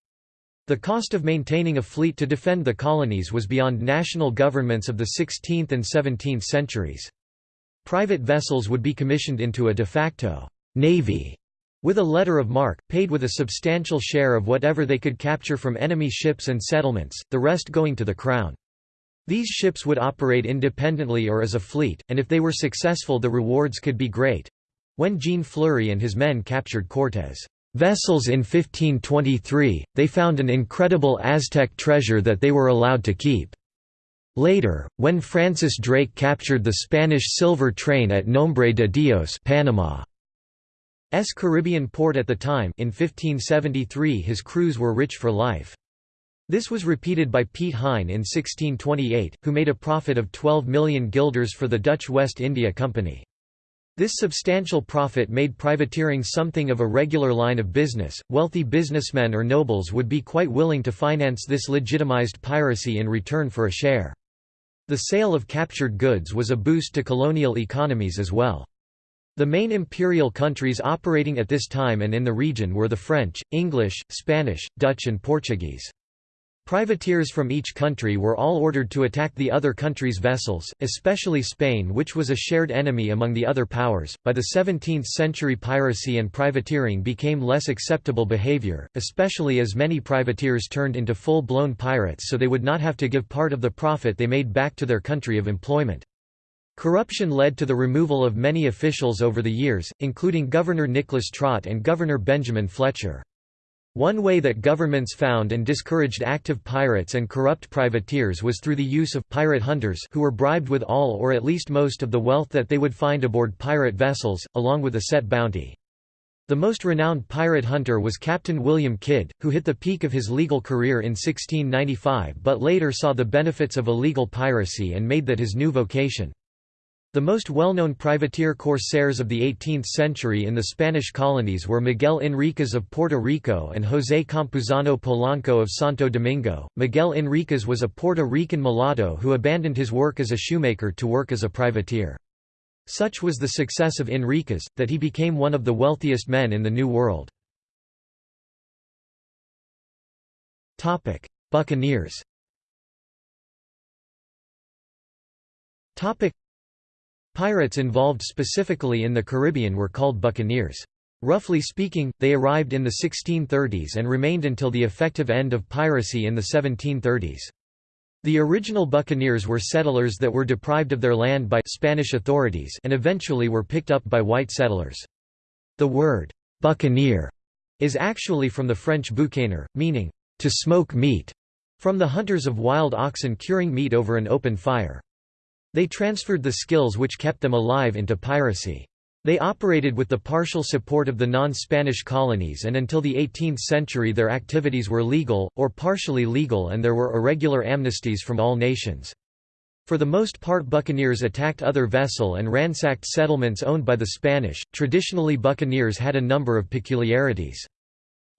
The cost of maintaining a fleet to defend the colonies was beyond national governments of the 16th and 17th centuries. Private vessels would be commissioned into a de facto navy with a letter of marque, paid with a substantial share of whatever they could capture from enemy ships and settlements, the rest going to the crown. These ships would operate independently or as a fleet, and if they were successful the rewards could be great. When Jean Fleury and his men captured Cortés' vessels in 1523, they found an incredible Aztec treasure that they were allowed to keep. Later, when Francis Drake captured the Spanish silver train at Nombre de Dios Panama's Caribbean port at the time in 1573 his crews were rich for life. This was repeated by Piet Hein in 1628, who made a profit of 12 million guilders for the Dutch West India Company. This substantial profit made privateering something of a regular line of business. Wealthy businessmen or nobles would be quite willing to finance this legitimized piracy in return for a share. The sale of captured goods was a boost to colonial economies as well. The main imperial countries operating at this time and in the region were the French, English, Spanish, Dutch and Portuguese. Privateers from each country were all ordered to attack the other country's vessels, especially Spain, which was a shared enemy among the other powers. By the 17th century, piracy and privateering became less acceptable behavior, especially as many privateers turned into full blown pirates so they would not have to give part of the profit they made back to their country of employment. Corruption led to the removal of many officials over the years, including Governor Nicholas Trott and Governor Benjamin Fletcher. One way that governments found and discouraged active pirates and corrupt privateers was through the use of pirate hunters who were bribed with all or at least most of the wealth that they would find aboard pirate vessels, along with a set bounty. The most renowned pirate hunter was Captain William Kidd, who hit the peak of his legal career in 1695 but later saw the benefits of illegal piracy and made that his new vocation. The most well-known privateer corsairs of the 18th century in the Spanish colonies were Miguel Enríquez of Puerto Rico and José Campuzano Polanco of Santo Domingo. Miguel Enríquez was a Puerto Rican mulatto who abandoned his work as a shoemaker to work as a privateer. Such was the success of Enríquez, that he became one of the wealthiest men in the New World. Buccaneers Pirates involved specifically in the Caribbean were called buccaneers. Roughly speaking, they arrived in the 1630s and remained until the effective end of piracy in the 1730s. The original buccaneers were settlers that were deprived of their land by Spanish authorities and eventually were picked up by white settlers. The word, buccaneer, is actually from the French boucaner, meaning, to smoke meat, from the hunters of wild oxen curing meat over an open fire. They transferred the skills which kept them alive into piracy. They operated with the partial support of the non-Spanish colonies and until the 18th century their activities were legal, or partially legal and there were irregular amnesties from all nations. For the most part buccaneers attacked other vessel and ransacked settlements owned by the Spanish. Traditionally buccaneers had a number of peculiarities.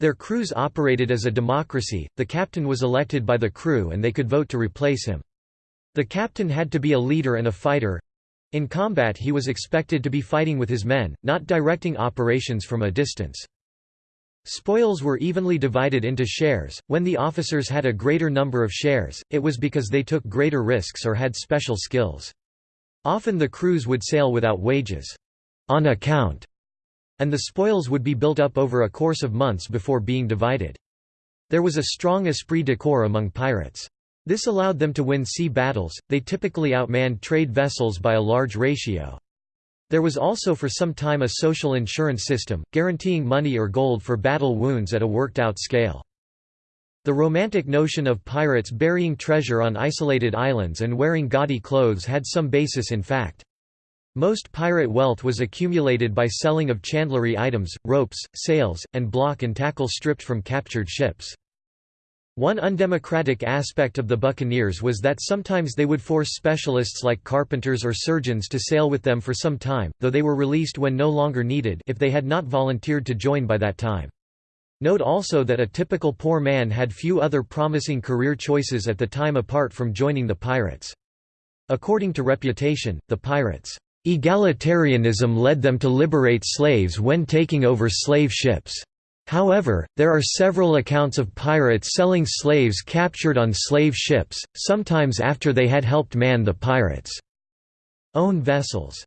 Their crews operated as a democracy, the captain was elected by the crew and they could vote to replace him. The captain had to be a leader and a fighter. In combat he was expected to be fighting with his men, not directing operations from a distance. Spoils were evenly divided into shares. When the officers had a greater number of shares, it was because they took greater risks or had special skills. Often the crews would sail without wages, on account, and the spoils would be built up over a course of months before being divided. There was a strong esprit de corps among pirates. This allowed them to win sea battles, they typically outmanned trade vessels by a large ratio. There was also for some time a social insurance system, guaranteeing money or gold for battle wounds at a worked-out scale. The romantic notion of pirates burying treasure on isolated islands and wearing gaudy clothes had some basis in fact. Most pirate wealth was accumulated by selling of chandlery items, ropes, sails, and block and tackle stripped from captured ships. One undemocratic aspect of the buccaneers was that sometimes they would force specialists like carpenters or surgeons to sail with them for some time, though they were released when no longer needed if they had not volunteered to join by that time. Note also that a typical poor man had few other promising career choices at the time apart from joining the pirates. According to reputation, the pirates' egalitarianism led them to liberate slaves when taking over slave ships. However, there are several accounts of pirates selling slaves captured on slave ships, sometimes after they had helped man the pirates' own vessels.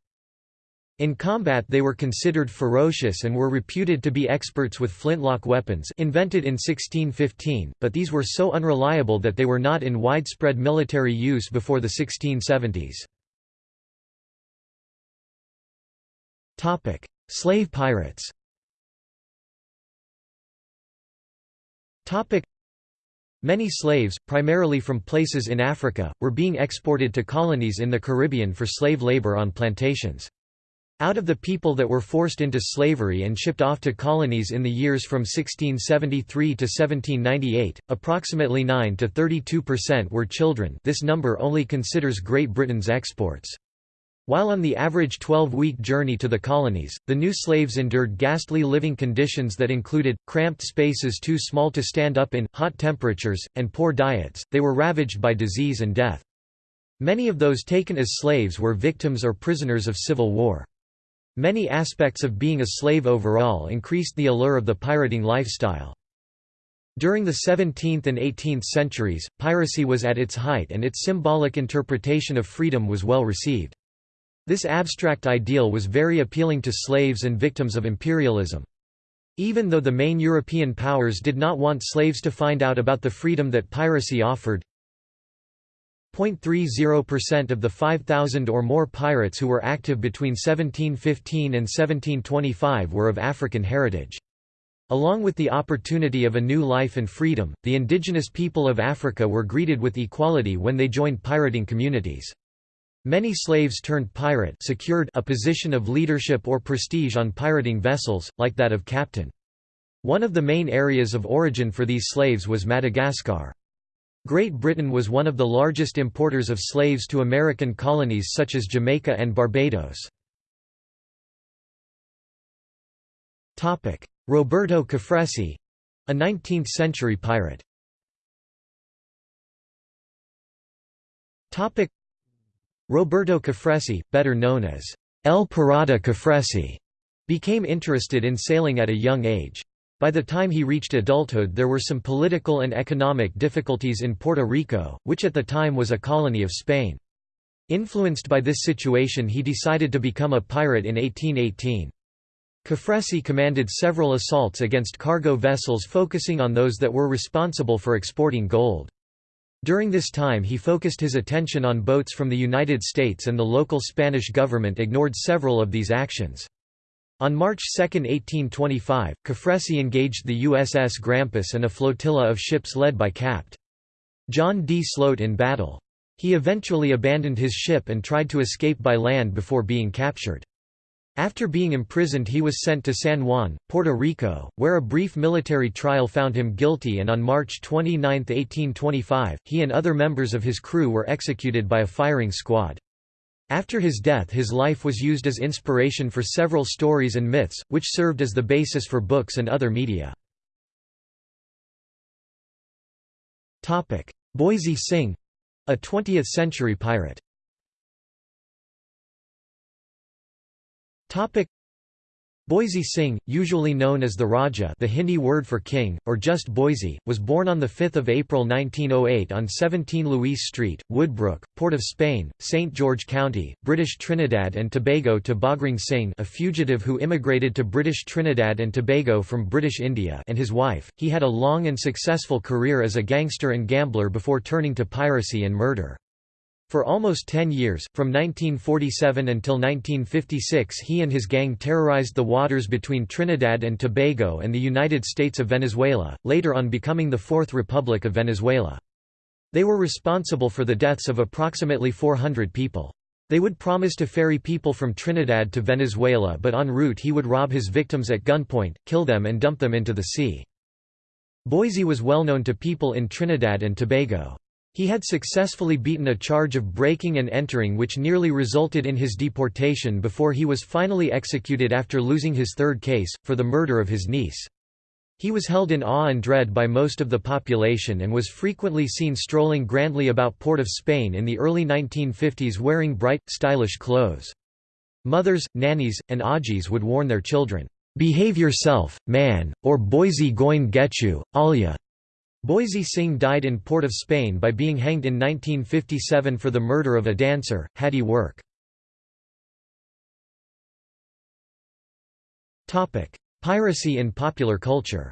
In combat they were considered ferocious and were reputed to be experts with flintlock weapons invented in 1615, but these were so unreliable that they were not in widespread military use before the 1670s. Slave pirates Many slaves, primarily from places in Africa, were being exported to colonies in the Caribbean for slave labor on plantations. Out of the people that were forced into slavery and shipped off to colonies in the years from 1673 to 1798, approximately 9 to 32% were children this number only considers Great Britain's exports. While on the average 12-week journey to the colonies, the new slaves endured ghastly living conditions that included, cramped spaces too small to stand up in, hot temperatures, and poor diets, they were ravaged by disease and death. Many of those taken as slaves were victims or prisoners of civil war. Many aspects of being a slave overall increased the allure of the pirating lifestyle. During the 17th and 18th centuries, piracy was at its height and its symbolic interpretation of freedom was well received. This abstract ideal was very appealing to slaves and victims of imperialism. Even though the main European powers did not want slaves to find out about the freedom that piracy offered, 0.30% of the 5,000 or more pirates who were active between 1715 and 1725 were of African heritage. Along with the opportunity of a new life and freedom, the indigenous people of Africa were greeted with equality when they joined pirating communities. Many slaves turned pirate secured a position of leadership or prestige on pirating vessels, like that of captain. One of the main areas of origin for these slaves was Madagascar. Great Britain was one of the largest importers of slaves to American colonies such as Jamaica and Barbados. Roberto Cofresí a 19th-century pirate Roberto Cofresí, better known as El Pirata Cofresí, became interested in sailing at a young age. By the time he reached adulthood there were some political and economic difficulties in Puerto Rico, which at the time was a colony of Spain. Influenced by this situation he decided to become a pirate in 1818. Cofresí commanded several assaults against cargo vessels focusing on those that were responsible for exporting gold. During this time he focused his attention on boats from the United States and the local Spanish government ignored several of these actions. On March 2, 1825, Cofresí engaged the USS Grampus and a flotilla of ships led by Capt. John D. Sloat in battle. He eventually abandoned his ship and tried to escape by land before being captured. After being imprisoned he was sent to San Juan, Puerto Rico, where a brief military trial found him guilty and on March 29, 1825, he and other members of his crew were executed by a firing squad. After his death his life was used as inspiration for several stories and myths, which served as the basis for books and other media. Boysie Singh — a 20th-century pirate Boysie Singh, usually known as the Raja the Hindi word for king, or just Boysie, was born on 5 April 1908 on 17 Louis Street, Woodbrook, Port of Spain, St. George County, British Trinidad and Tobago to Bhagring Singh a fugitive who immigrated to British Trinidad and Tobago from British India and his wife. He had a long and successful career as a gangster and gambler before turning to piracy and murder. For almost ten years, from 1947 until 1956 he and his gang terrorized the waters between Trinidad and Tobago and the United States of Venezuela, later on becoming the Fourth Republic of Venezuela. They were responsible for the deaths of approximately 400 people. They would promise to ferry people from Trinidad to Venezuela but en route he would rob his victims at gunpoint, kill them and dump them into the sea. Boysie was well known to people in Trinidad and Tobago. He had successfully beaten a charge of breaking and entering which nearly resulted in his deportation before he was finally executed after losing his third case, for the murder of his niece. He was held in awe and dread by most of the population and was frequently seen strolling grandly about Port of Spain in the early 1950s wearing bright, stylish clothes. Mothers, nannies, and ajis would warn their children, "'Behave yourself, man, or Boysie goin' get you, Alia." Boysie Singh died in Port of Spain by being hanged in 1957 for the murder of a dancer, Hattie Work. Piracy in popular culture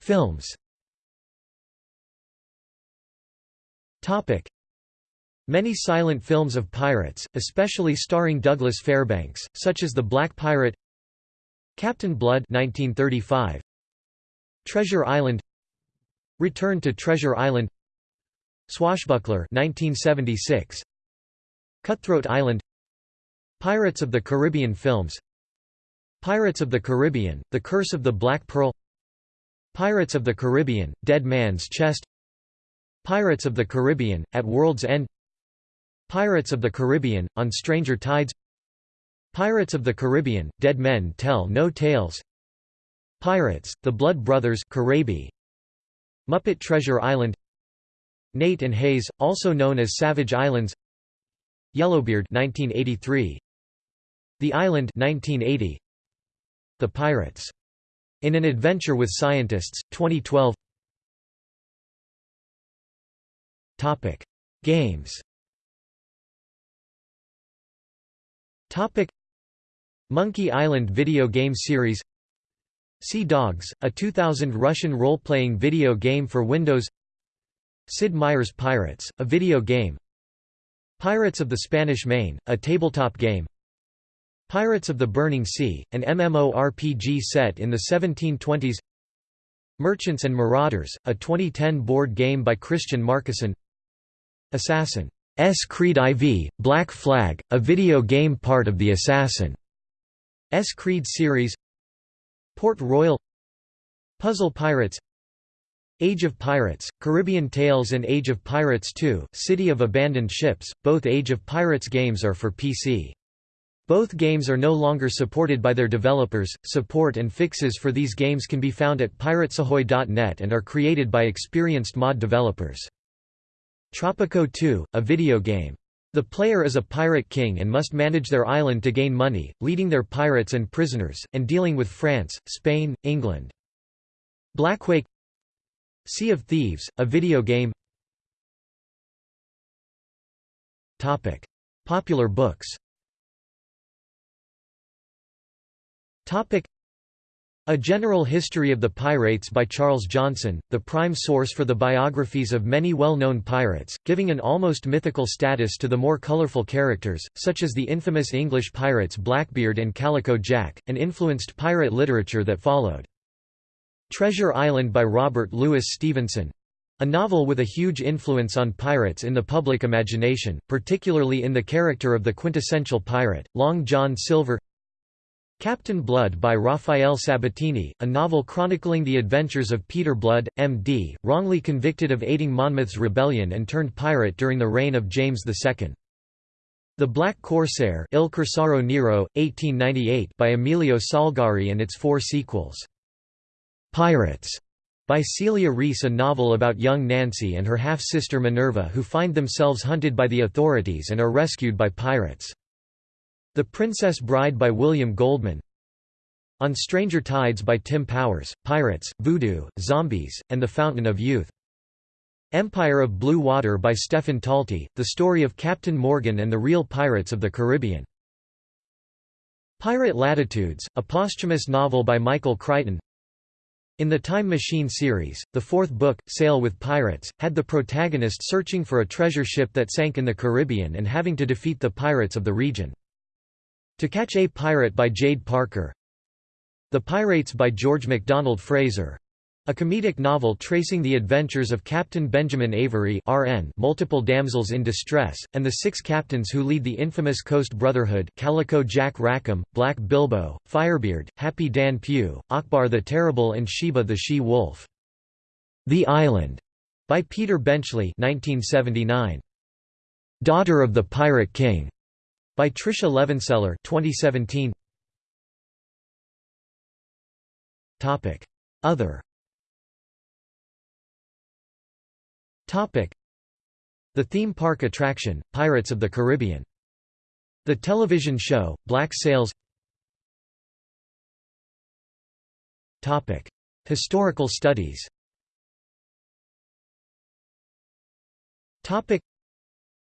Films Many silent films of pirates, especially starring Douglas Fairbanks, such as The Black Pirate Captain Blood 1935, Treasure Island Return to Treasure Island Swashbuckler 1976, Cutthroat Island Pirates of the Caribbean films Pirates of the Caribbean, The Curse of the Black Pearl Pirates of the Caribbean, Dead Man's Chest Pirates of the Caribbean, At World's End Pirates of the Caribbean, On Stranger Tides. Pirates of the Caribbean, Dead Men Tell No Tales. Pirates, The Blood Brothers Muppet Treasure Island. Nate and Hayes, also known as Savage Islands. Yellowbeard 1983 The Island 1980 The Pirates. In an Adventure with Scientists, 2012 Topic: Games. Topic: Monkey Island video game series. Sea Dogs, a 2000 Russian role-playing video game for Windows. Sid Meier's Pirates, a video game. Pirates of the Spanish Main, a tabletop game. Pirates of the Burning Sea, an MMORPG set in the 1720s Merchants and Marauders, a 2010 board game by Christian Marcussen Assassin's Creed IV, Black Flag, a video game part of the Assassin's Creed series Port Royal Puzzle Pirates Age of Pirates, Caribbean Tales and Age of Pirates 2, City of Abandoned Ships, both Age of Pirates games are for PC. Both games are no longer supported by their developers. Support and fixes for these games can be found at piratesahoy.net and are created by experienced mod developers. Tropico 2, a video game. The player is a pirate king and must manage their island to gain money, leading their pirates and prisoners, and dealing with France, Spain, England. Blackwake Sea of Thieves, a video game Topic. Popular books A General History of the Pirates by Charles Johnson, the prime source for the biographies of many well-known pirates, giving an almost mythical status to the more colorful characters, such as the infamous English pirates Blackbeard and Calico Jack, and influenced pirate literature that followed. Treasure Island by Robert Louis Stevenson a novel with a huge influence on pirates in the public imagination, particularly in the character of the quintessential pirate, Long John Silver Captain Blood by Rafael Sabatini, a novel chronicling the adventures of Peter Blood, M.D., wrongly convicted of aiding Monmouth's rebellion and turned pirate during the reign of James II. The Black Corsair Il Corsaro Nero, 1898 by Emilio Salgari and its four sequels. Pirates by Celia Rees a novel about young Nancy and her half-sister Minerva who find themselves hunted by the authorities and are rescued by pirates. The Princess Bride by William Goldman On Stranger Tides by Tim Powers, Pirates, Voodoo, Zombies, and The Fountain of Youth. Empire of Blue Water by Stephen Talty, the story of Captain Morgan and the real pirates of the Caribbean. Pirate Latitudes, a posthumous novel by Michael Crichton. In the Time Machine series, the fourth book, Sail with Pirates, had the protagonist searching for a treasure ship that sank in the Caribbean and having to defeat the pirates of the region. To Catch a Pirate by Jade Parker The Pirates by George MacDonald Fraser a comedic novel tracing the adventures of Captain Benjamin Avery RN, multiple damsels in distress, and the six captains who lead the infamous Coast Brotherhood Calico Jack Rackham, Black Bilbo, Firebeard, Happy Dan Pugh, Akbar the Terrible and Sheba the She-Wolf. The Island, by Peter Benchley 1979. Daughter of the Pirate King, by Tricia Levenseller 2017. Topic. Other. Topic. The theme park attraction Pirates of the Caribbean. The television show Black Sails. Topic. Historical studies. Topic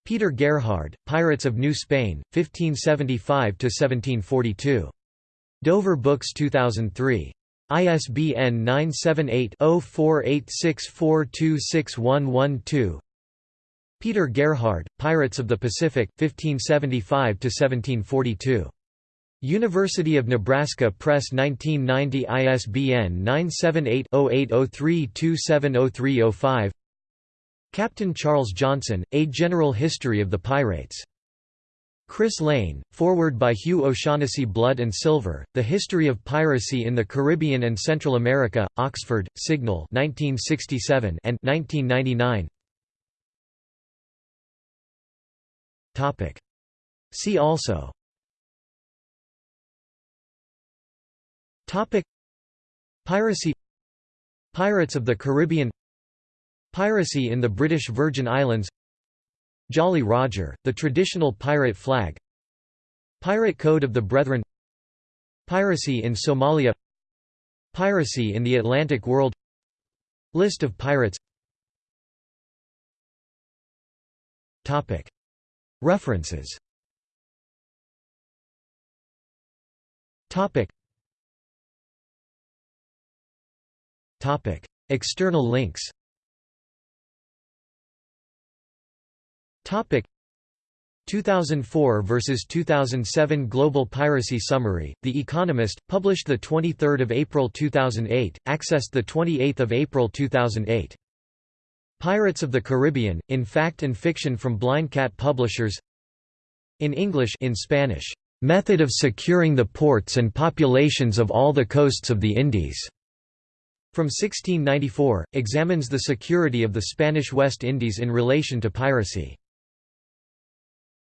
Peter Gerhard, Pirates of New Spain, 1575–1742. Dover Books 2003. ISBN 978-0486426112 Peter Gerhard, Pirates of the Pacific, 1575–1742. University of Nebraska Press 1990 ISBN 978-0803270305 Captain Charles Johnson, A General History of the Pirates. Kris Lane, foreword by Hugh O'Shaughnessy Blood and Silver, The History of Piracy in the Caribbean and Central America, Oxford, Signal 1967 and 1999. See also. Piracy. Pirates of the Caribbean Piracy in the British Virgin Islands. Jolly Roger, the traditional pirate flag. Pirate Code of the Brethren. Piracy in Somalia. Piracy in the Atlantic world. List of pirates. References. External links Topic 2004 versus 2007 Global Piracy Summary. The Economist, published the 23rd of April 2008, accessed the 28th of April 2008. Pirates of the Caribbean: In Fact and Fiction from Blind Cat Publishers. In English, in Spanish. Method of securing the ports and populations of all the coasts of the Indies. From 1694, examines the security of the Spanish West Indies in relation to piracy.